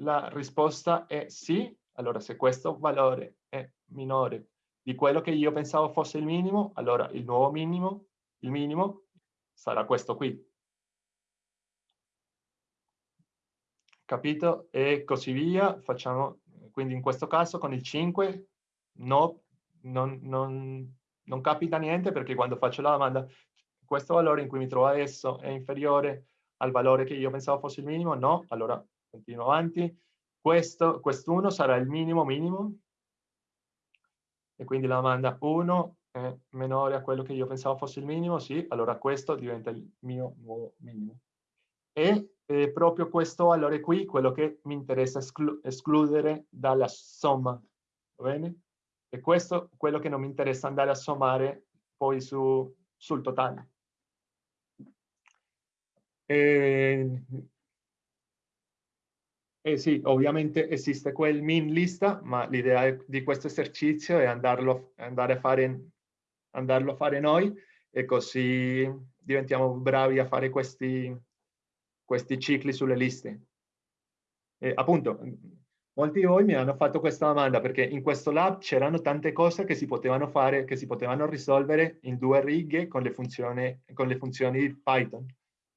la risposta è sì, allora se questo valore è minore di quello che io pensavo fosse il minimo, allora il nuovo minimo, il minimo, sarà questo qui. Capito? E così via. Facciamo, quindi in questo caso con il 5, no, non, non, non capita niente perché quando faccio la domanda questo valore in cui mi trovo adesso è inferiore al valore che io pensavo fosse il minimo, no, allora continuo avanti. Questo, quest'uno sarà il minimo minimo e quindi la domanda 1 è minore a quello che io pensavo fosse il minimo, sì, allora questo diventa il mio nuovo minimo. E eh, proprio questo valore qui, quello che mi interessa esclu escludere dalla somma, va bene? E questo è quello che non mi interessa andare a sommare poi su, sul totale. E, eh sì, ovviamente esiste quel min lista, ma l'idea di questo esercizio è andarlo, andare a fare, andarlo a fare noi e così diventiamo bravi a fare questi, questi cicli sulle liste. E appunto, Molti di voi mi hanno fatto questa domanda perché in questo lab c'erano tante cose che si potevano fare, che si potevano risolvere in due righe con le funzioni, con le funzioni di Python.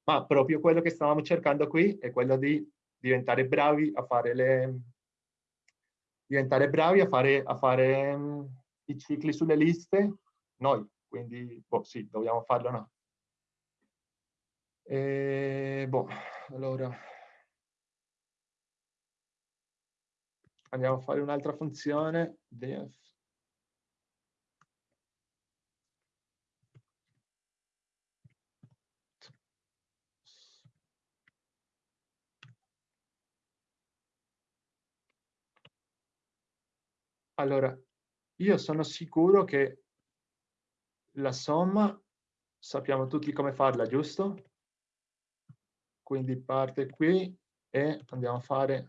Ma proprio quello che stavamo cercando qui è quello di diventare bravi a fare le diventare bravi a fare, a fare um, i cicli sulle liste noi, quindi boh, sì, dobbiamo farlo noi. E, boh, allora andiamo a fare un'altra funzione def Allora, io sono sicuro che la somma sappiamo tutti come farla, giusto? Quindi parte qui e andiamo a fare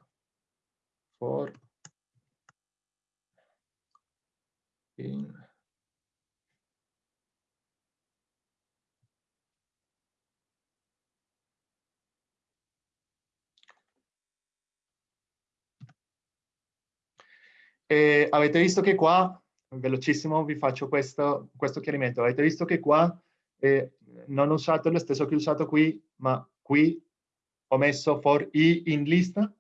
for in E avete visto che qua, velocissimo vi faccio questo, questo chiarimento, avete visto che qua eh, non ho usato lo stesso che ho usato qui, ma qui ho messo for i in lista,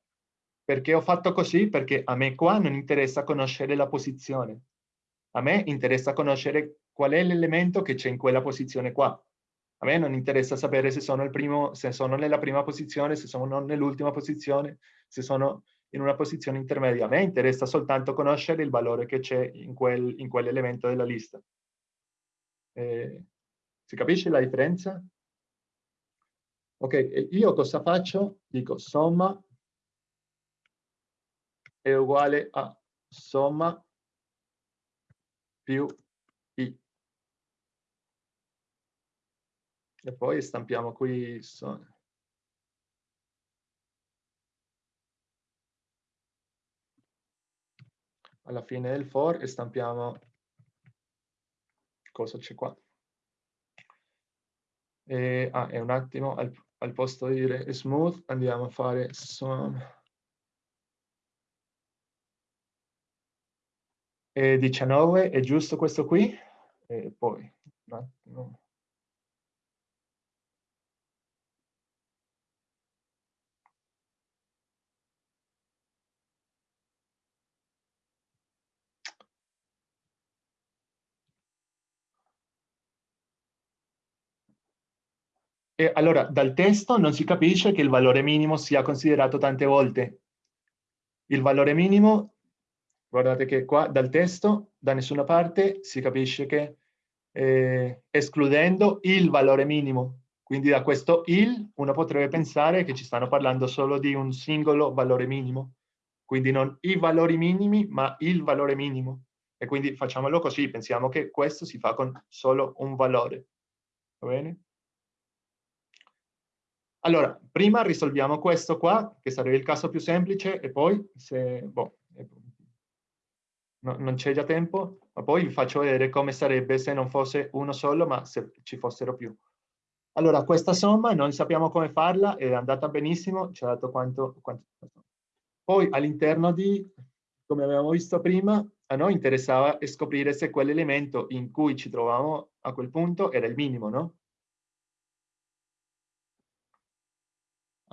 perché ho fatto così? Perché a me qua non interessa conoscere la posizione, a me interessa conoscere qual è l'elemento che c'è in quella posizione qua. A me non interessa sapere se sono, primo, se sono nella prima posizione, se sono nell'ultima posizione, se sono in una posizione intermedia. A me interessa soltanto conoscere il valore che c'è in, quel, in quell'elemento della lista. Eh, si capisce la differenza? Ok, io cosa faccio? Dico somma è uguale a somma più i. E poi stampiamo qui alla fine del for e stampiamo cosa c'è qua. E, ah, e un attimo, al, al, posto di dire smooth andiamo a fare sum. E 19, è giusto questo qui? E poi, un attimo. E allora, dal testo non si capisce che il valore minimo sia considerato tante volte. Il valore minimo, guardate che qua dal testo, da nessuna parte, si capisce che eh, escludendo il valore minimo. Quindi da questo il uno potrebbe pensare che ci stanno parlando solo di un singolo valore minimo. Quindi non i valori minimi, ma il valore minimo. E quindi facciamolo così, pensiamo che questo si fa con solo un valore. Va bene? Allora, prima risolviamo questo qua, che sarebbe il caso più semplice, e poi, se boh, no, non c'è già tempo, ma poi vi faccio vedere come sarebbe se non fosse uno solo, ma se ci fossero più. Allora, questa somma non sappiamo come farla, è andata benissimo, ci ha dato quanto... quanto... Poi all'interno di, come abbiamo visto prima, a noi interessava scoprire se quell'elemento in cui ci trovavamo a quel punto era il minimo, no?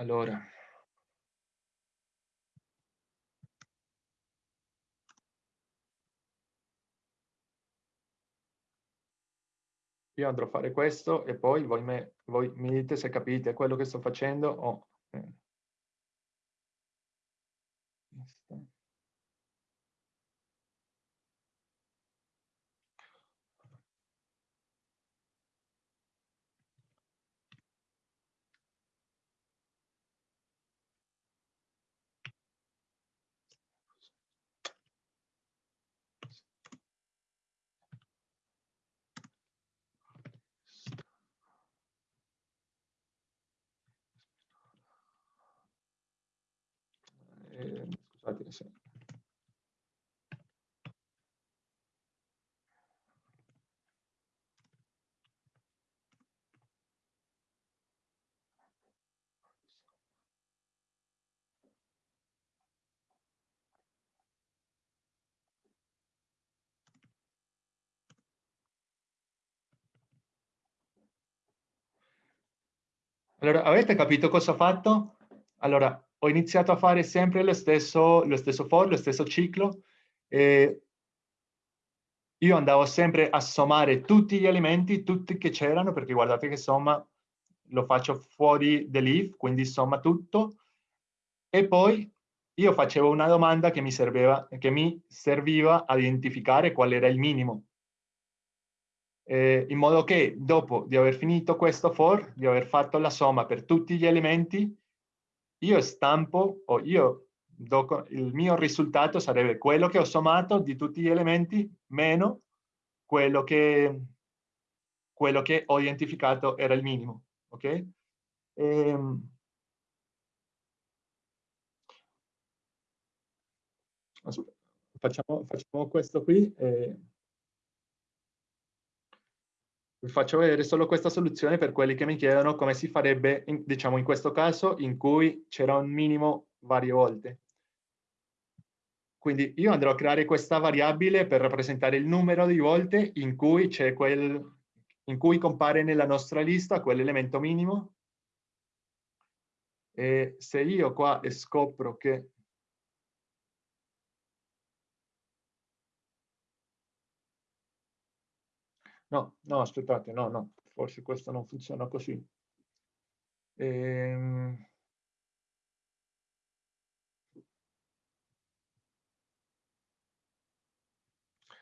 Allora. Io andrò a fare questo e poi voi, me, voi mi dite se capite quello che sto facendo o... Eh. Scusate se Allora, avete capito cosa ho fatto? Allora, ho iniziato a fare sempre lo stesso, lo stesso for, lo stesso ciclo. E io andavo sempre a sommare tutti gli elementi, tutti che c'erano, perché guardate che somma lo faccio fuori dell'if, quindi somma tutto. E poi io facevo una domanda che mi, serveva, che mi serviva a identificare qual era il minimo. Eh, in modo che dopo di aver finito questo for, di aver fatto la somma per tutti gli elementi, io stampo o io do, il mio risultato sarebbe quello che ho sommato di tutti gli elementi meno quello che, quello che ho identificato era il minimo. Ok? Ehm, facciamo, facciamo, questo qui. Eh, vi faccio vedere solo questa soluzione per quelli che mi chiedono come si farebbe, in, diciamo in questo caso, in cui c'era un minimo varie volte. Quindi io andrò a creare questa variabile per rappresentare il numero di volte in cui quel, in cui compare nella nostra lista quell'elemento minimo. E se io qua scopro che No, no, aspettate, no, no, forse questo non funziona così. Ehm...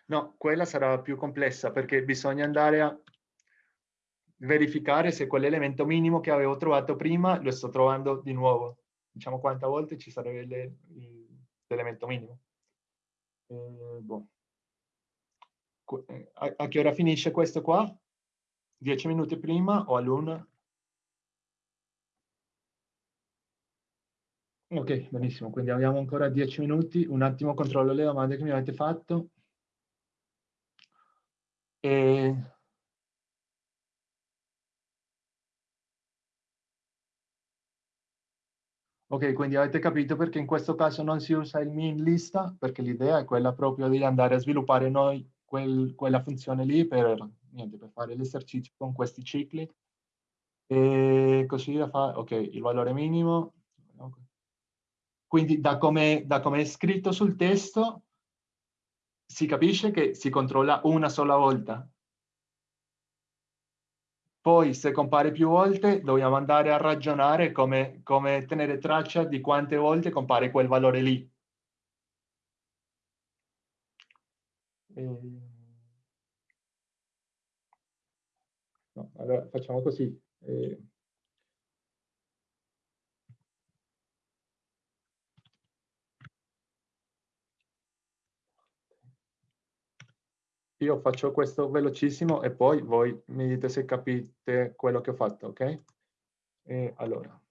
No, quella sarà più complessa perché bisogna andare a verificare se quell'elemento minimo che avevo trovato prima lo sto trovando di nuovo. Diciamo quante volte ci sarebbe l'elemento minimo. Eh, boh. A, che ora finisce questo qua? Dieci minuti prima o all'una? Ok, benissimo, quindi abbiamo ancora dieci minuti. Un attimo controllo le domande che mi avete fatto. E Ok, quindi avete capito perché in questo caso non si usa il min lista, perché l'idea è quella proprio di andare a sviluppare noi quel, quella funzione lì per, niente, per fare l'esercizio con questi cicli. E così da fare, ok, il valore minimo. Quindi da come, da come è scritto sul testo si capisce che si controlla una sola volta, poi se compare più volte dobbiamo andare a ragionare come, come tenere traccia di quante volte compare quel valore lì. E... No, allora facciamo così. E... io faccio questo velocissimo e poi voi mi dite se capite quello che ho fatto, ok? E allora.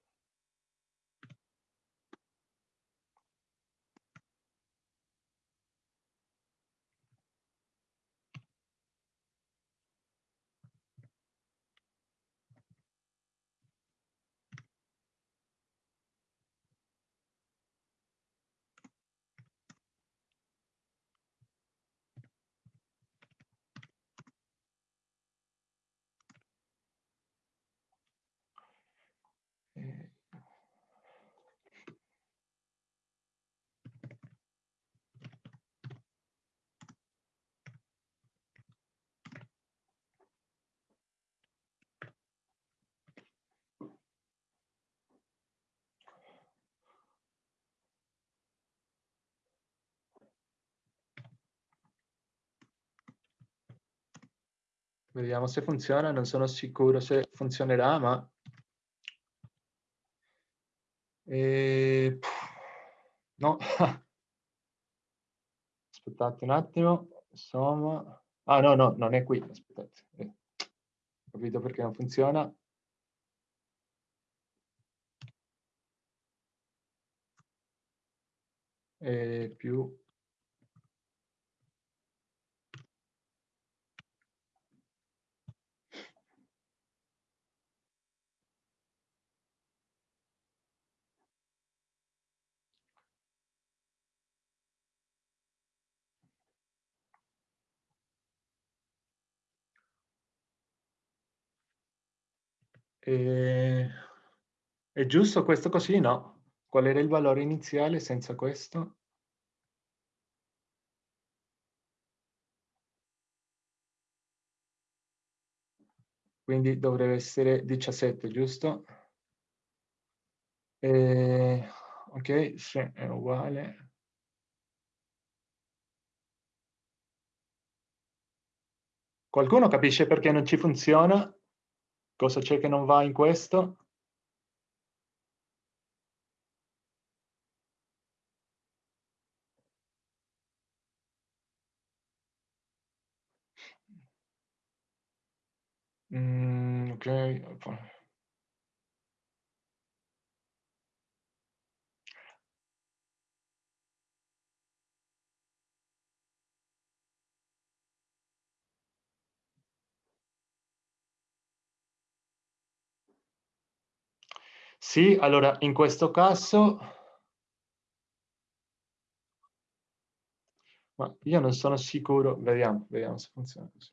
Vediamo se funziona, non sono sicuro se funzionerà, ma... E... No. Aspettate un attimo. Insomma... Ah, no, no, non è qui. Aspettate. Eh. Ho capito perché non funziona. E più E... È giusto questo così? No. Qual era il valore iniziale senza questo? Quindi dovrebbe essere 17, giusto? E... Ok, se è uguale. Qualcuno capisce perché non ci funziona? Cosa c'è che non va in questo? Mm, ok. Sì, allora in questo caso... Ma io non sono sicuro, vediamo, vediamo se funziona così.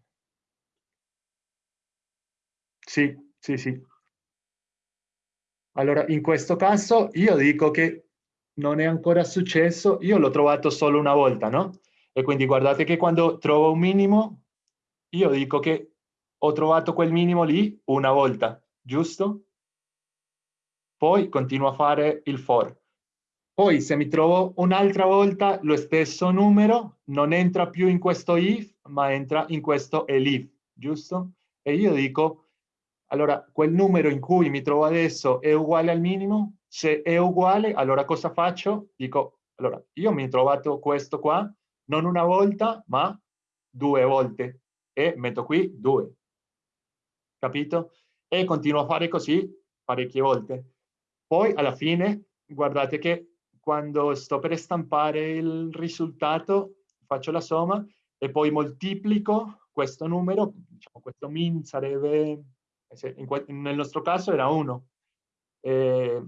Sì, sì, sì. Allora, in questo caso io dico che non è ancora successo, io l'ho trovato solo una volta, no? E quindi guardate che quando trovo un minimo, io dico che ho trovato quel minimo lì una volta, giusto? Poi continuo a fare il for. Poi se mi trovo un'altra volta lo stesso numero, non entra più in questo if, ma entra in questo elif, giusto? E io dico, allora, quel numero in cui mi trovo adesso è uguale al minimo? Se è uguale, allora cosa faccio? Dico, allora, io mi ho trovato questo qua, non una volta, ma due volte. E metto qui due capito? E continuo a fare così parecchie volte. Poi alla fine, guardate che quando sto per stampare il risultato, faccio la somma e poi moltiplico questo numero, diciamo questo min sarebbe, nel nostro caso era 1. Eh,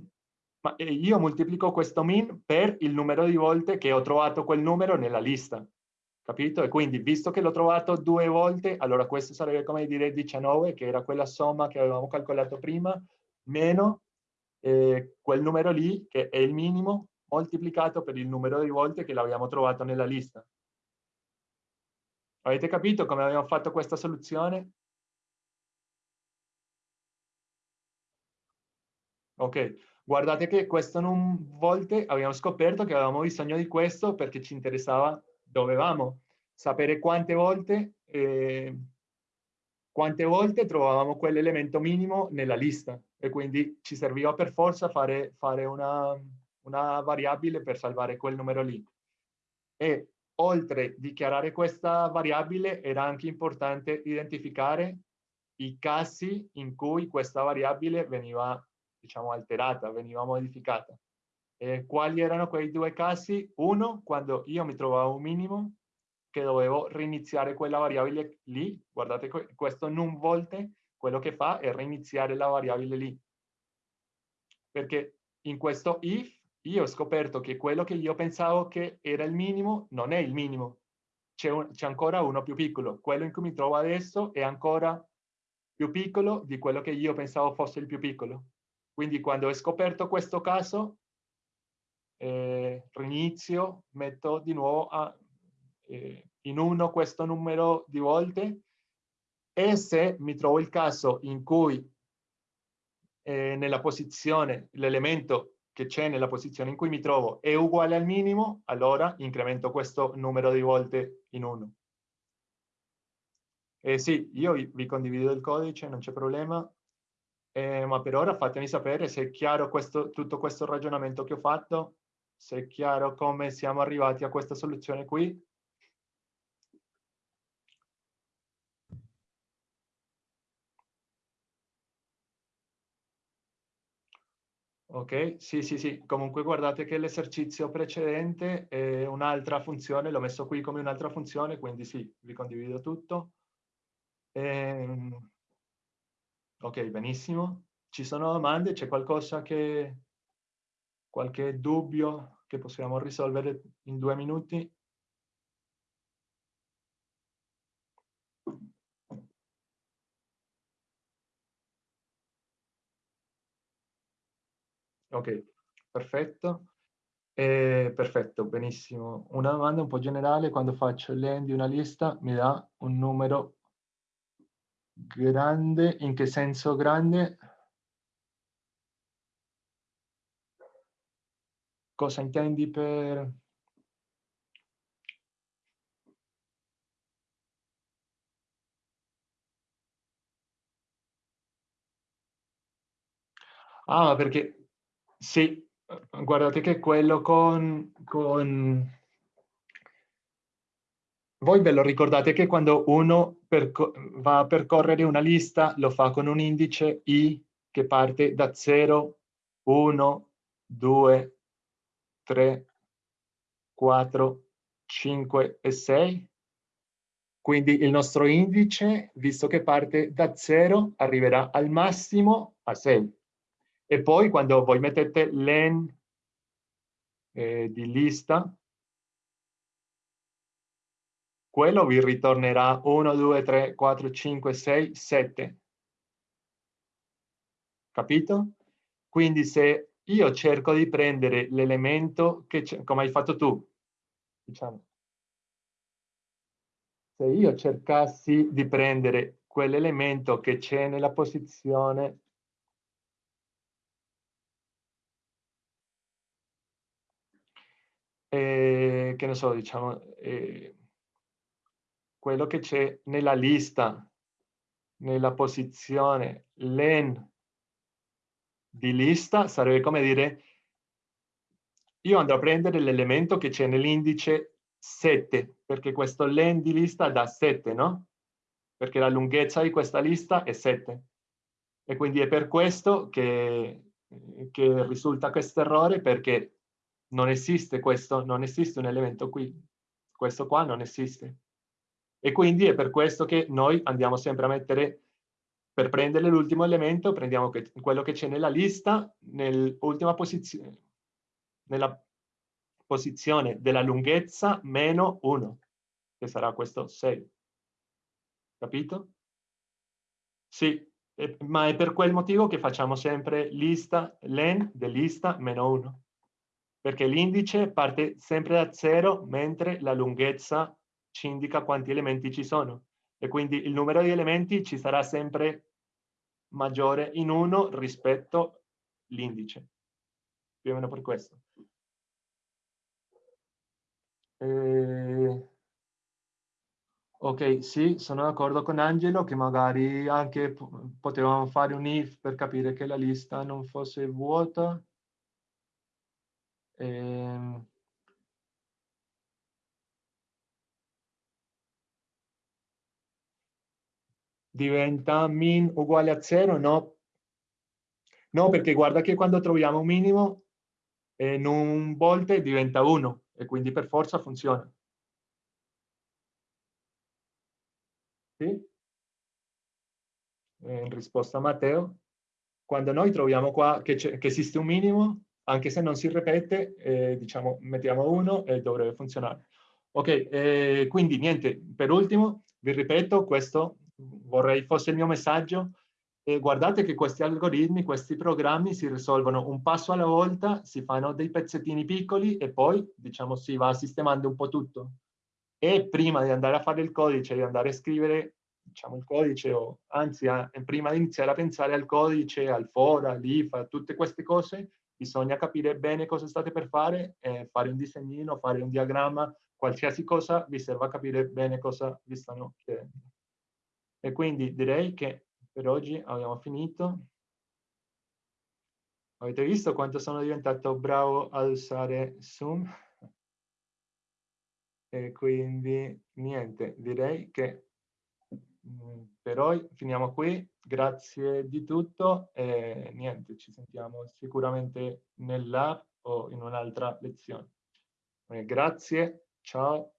ma io moltiplico questo min per il numero di volte che ho trovato quel numero nella lista capito? E quindi, visto che l'ho trovato due volte, allora questo sarebbe come dire 19, che era quella somma che avevamo calcolato prima, meno eh, quel numero lì, che è il minimo, moltiplicato per il numero di volte che l'abbiamo trovato nella lista. Avete capito come abbiamo fatto questa soluzione? Ok, guardate che questo non volte abbiamo scoperto che avevamo bisogno di questo perché ci interessava dovevamo sapere quante volte, eh, quante volte trovavamo quell'elemento minimo nella lista e quindi ci serviva per forza fare, fare una, una variabile per salvare quel numero lì. E oltre a dichiarare questa variabile era anche importante identificare i casi in cui questa variabile veniva diciamo alterata, veniva modificata. Eh, quali erano quei due casi? Uno, quando io mi trovavo un minimo, che dovevo riniziare quella variabile lì. Guardate, questo non volte quello che fa è riniziare la variabile lì. Perché in questo if io ho scoperto che quello che io pensavo che era il minimo non è il minimo. C'è ancora uno più piccolo. Quello in cui mi trovo adesso è ancora più piccolo di quello che io pensavo fosse il più piccolo. Quindi quando ho scoperto questo caso, eh, rinizio, metto di nuovo a, eh, in uno questo numero di volte e se mi trovo il caso in cui eh, nella posizione, l'elemento che c'è nella posizione in cui mi trovo è uguale al minimo, allora incremento questo numero di volte in uno. Eh sì, io vi condivido il codice, non c'è problema, eh, ma per ora fatemi sapere se è chiaro questo, tutto questo ragionamento che ho fatto se è chiaro come siamo arrivati a questa soluzione qui. Ok, sì, sì, sì. Comunque guardate che l'esercizio precedente è un'altra funzione, l'ho messo qui come un'altra funzione, quindi sì, vi condivido tutto. Ehm... Ok, benissimo. Ci sono domande? C'è qualcosa che qualche dubbio che possiamo risolvere in due minuti? Ok, perfetto. Eh, perfetto, benissimo. Una domanda un po' generale, quando faccio l'end di una lista mi dà un numero grande, in che senso grande? cosa intendi per... Ah, perché sì, guardate che quello con, con... Voi ve lo ricordate che quando uno va a percorrere una lista lo fa con un indice i che parte da 0, 1, 2, 3, 4, 5 e 6. Quindi il nostro indice, visto che parte da 0, arriverà al massimo a 6. E poi quando voi mettete len eh, di lista, quello vi ritornerà 1, 2, 3, 4, 5, 6, 7. Capito? Quindi se io cerco di prendere l'elemento che come hai fatto tu, diciamo. Se io cercassi di prendere quell'elemento che c'è nella posizione eh, che ne so, diciamo, eh, quello che c'è nella lista, nella posizione len di lista, sarebbe come dire, io andrò a prendere l'elemento che c'è nell'indice 7, perché questo len di lista dà 7, no? Perché la lunghezza di questa lista è 7. E quindi è per questo che, che risulta questo errore, perché non esiste questo, non esiste un elemento qui, questo qua non esiste. E quindi è per questo che noi andiamo sempre a mettere, per prendere l'ultimo elemento, prendiamo quello che c'è nella lista, nell'ultima posizione, nella posizione della lunghezza meno 1, che sarà questo 6. Capito? Sì, ma è per quel motivo che facciamo sempre lista, len dell'lista meno 1 perché l'indice parte sempre da zero, mentre la lunghezza ci indica quanti elementi ci sono. E quindi il numero di elementi ci sarà sempre maggiore in uno rispetto all'indice. Più o meno per questo. Eh... Ok, sì, sono d'accordo con Angelo che magari anche potevamo fare un if per capire che la lista non fosse vuota. Eh, diventa min uguale a 0? No. No, perché guarda che quando troviamo un minimo in un volte diventa 1 e quindi per forza funziona. Sì? In risposta a Matteo, quando noi troviamo qua che, che esiste un minimo, anche se non si ripete, eh, diciamo, mettiamo uno e dovrebbe funzionare. Ok, eh, quindi niente, per ultimo, vi ripeto, questo vorrei fosse il mio messaggio, eh, guardate che questi algoritmi, questi programmi si risolvono un passo alla volta, si fanno dei pezzettini piccoli e poi, diciamo, si va sistemando un po' tutto. E prima di andare a fare il codice, di andare a scrivere, diciamo, il codice, o anzi, a, prima di iniziare a pensare al codice, al fora, all'if, a tutte queste cose, bisogna capire bene cosa state per fare, eh, fare un disegnino, fare un diagramma, qualsiasi cosa vi serva a capire bene cosa vi stanno chiedendo. E quindi direi che per oggi abbiamo finito. Avete visto quanto sono diventato bravo ad usare Zoom? E quindi niente, direi che per oggi finiamo qui, grazie di tutto e niente, ci sentiamo sicuramente nell'app o in un'altra lezione. Grazie, ciao.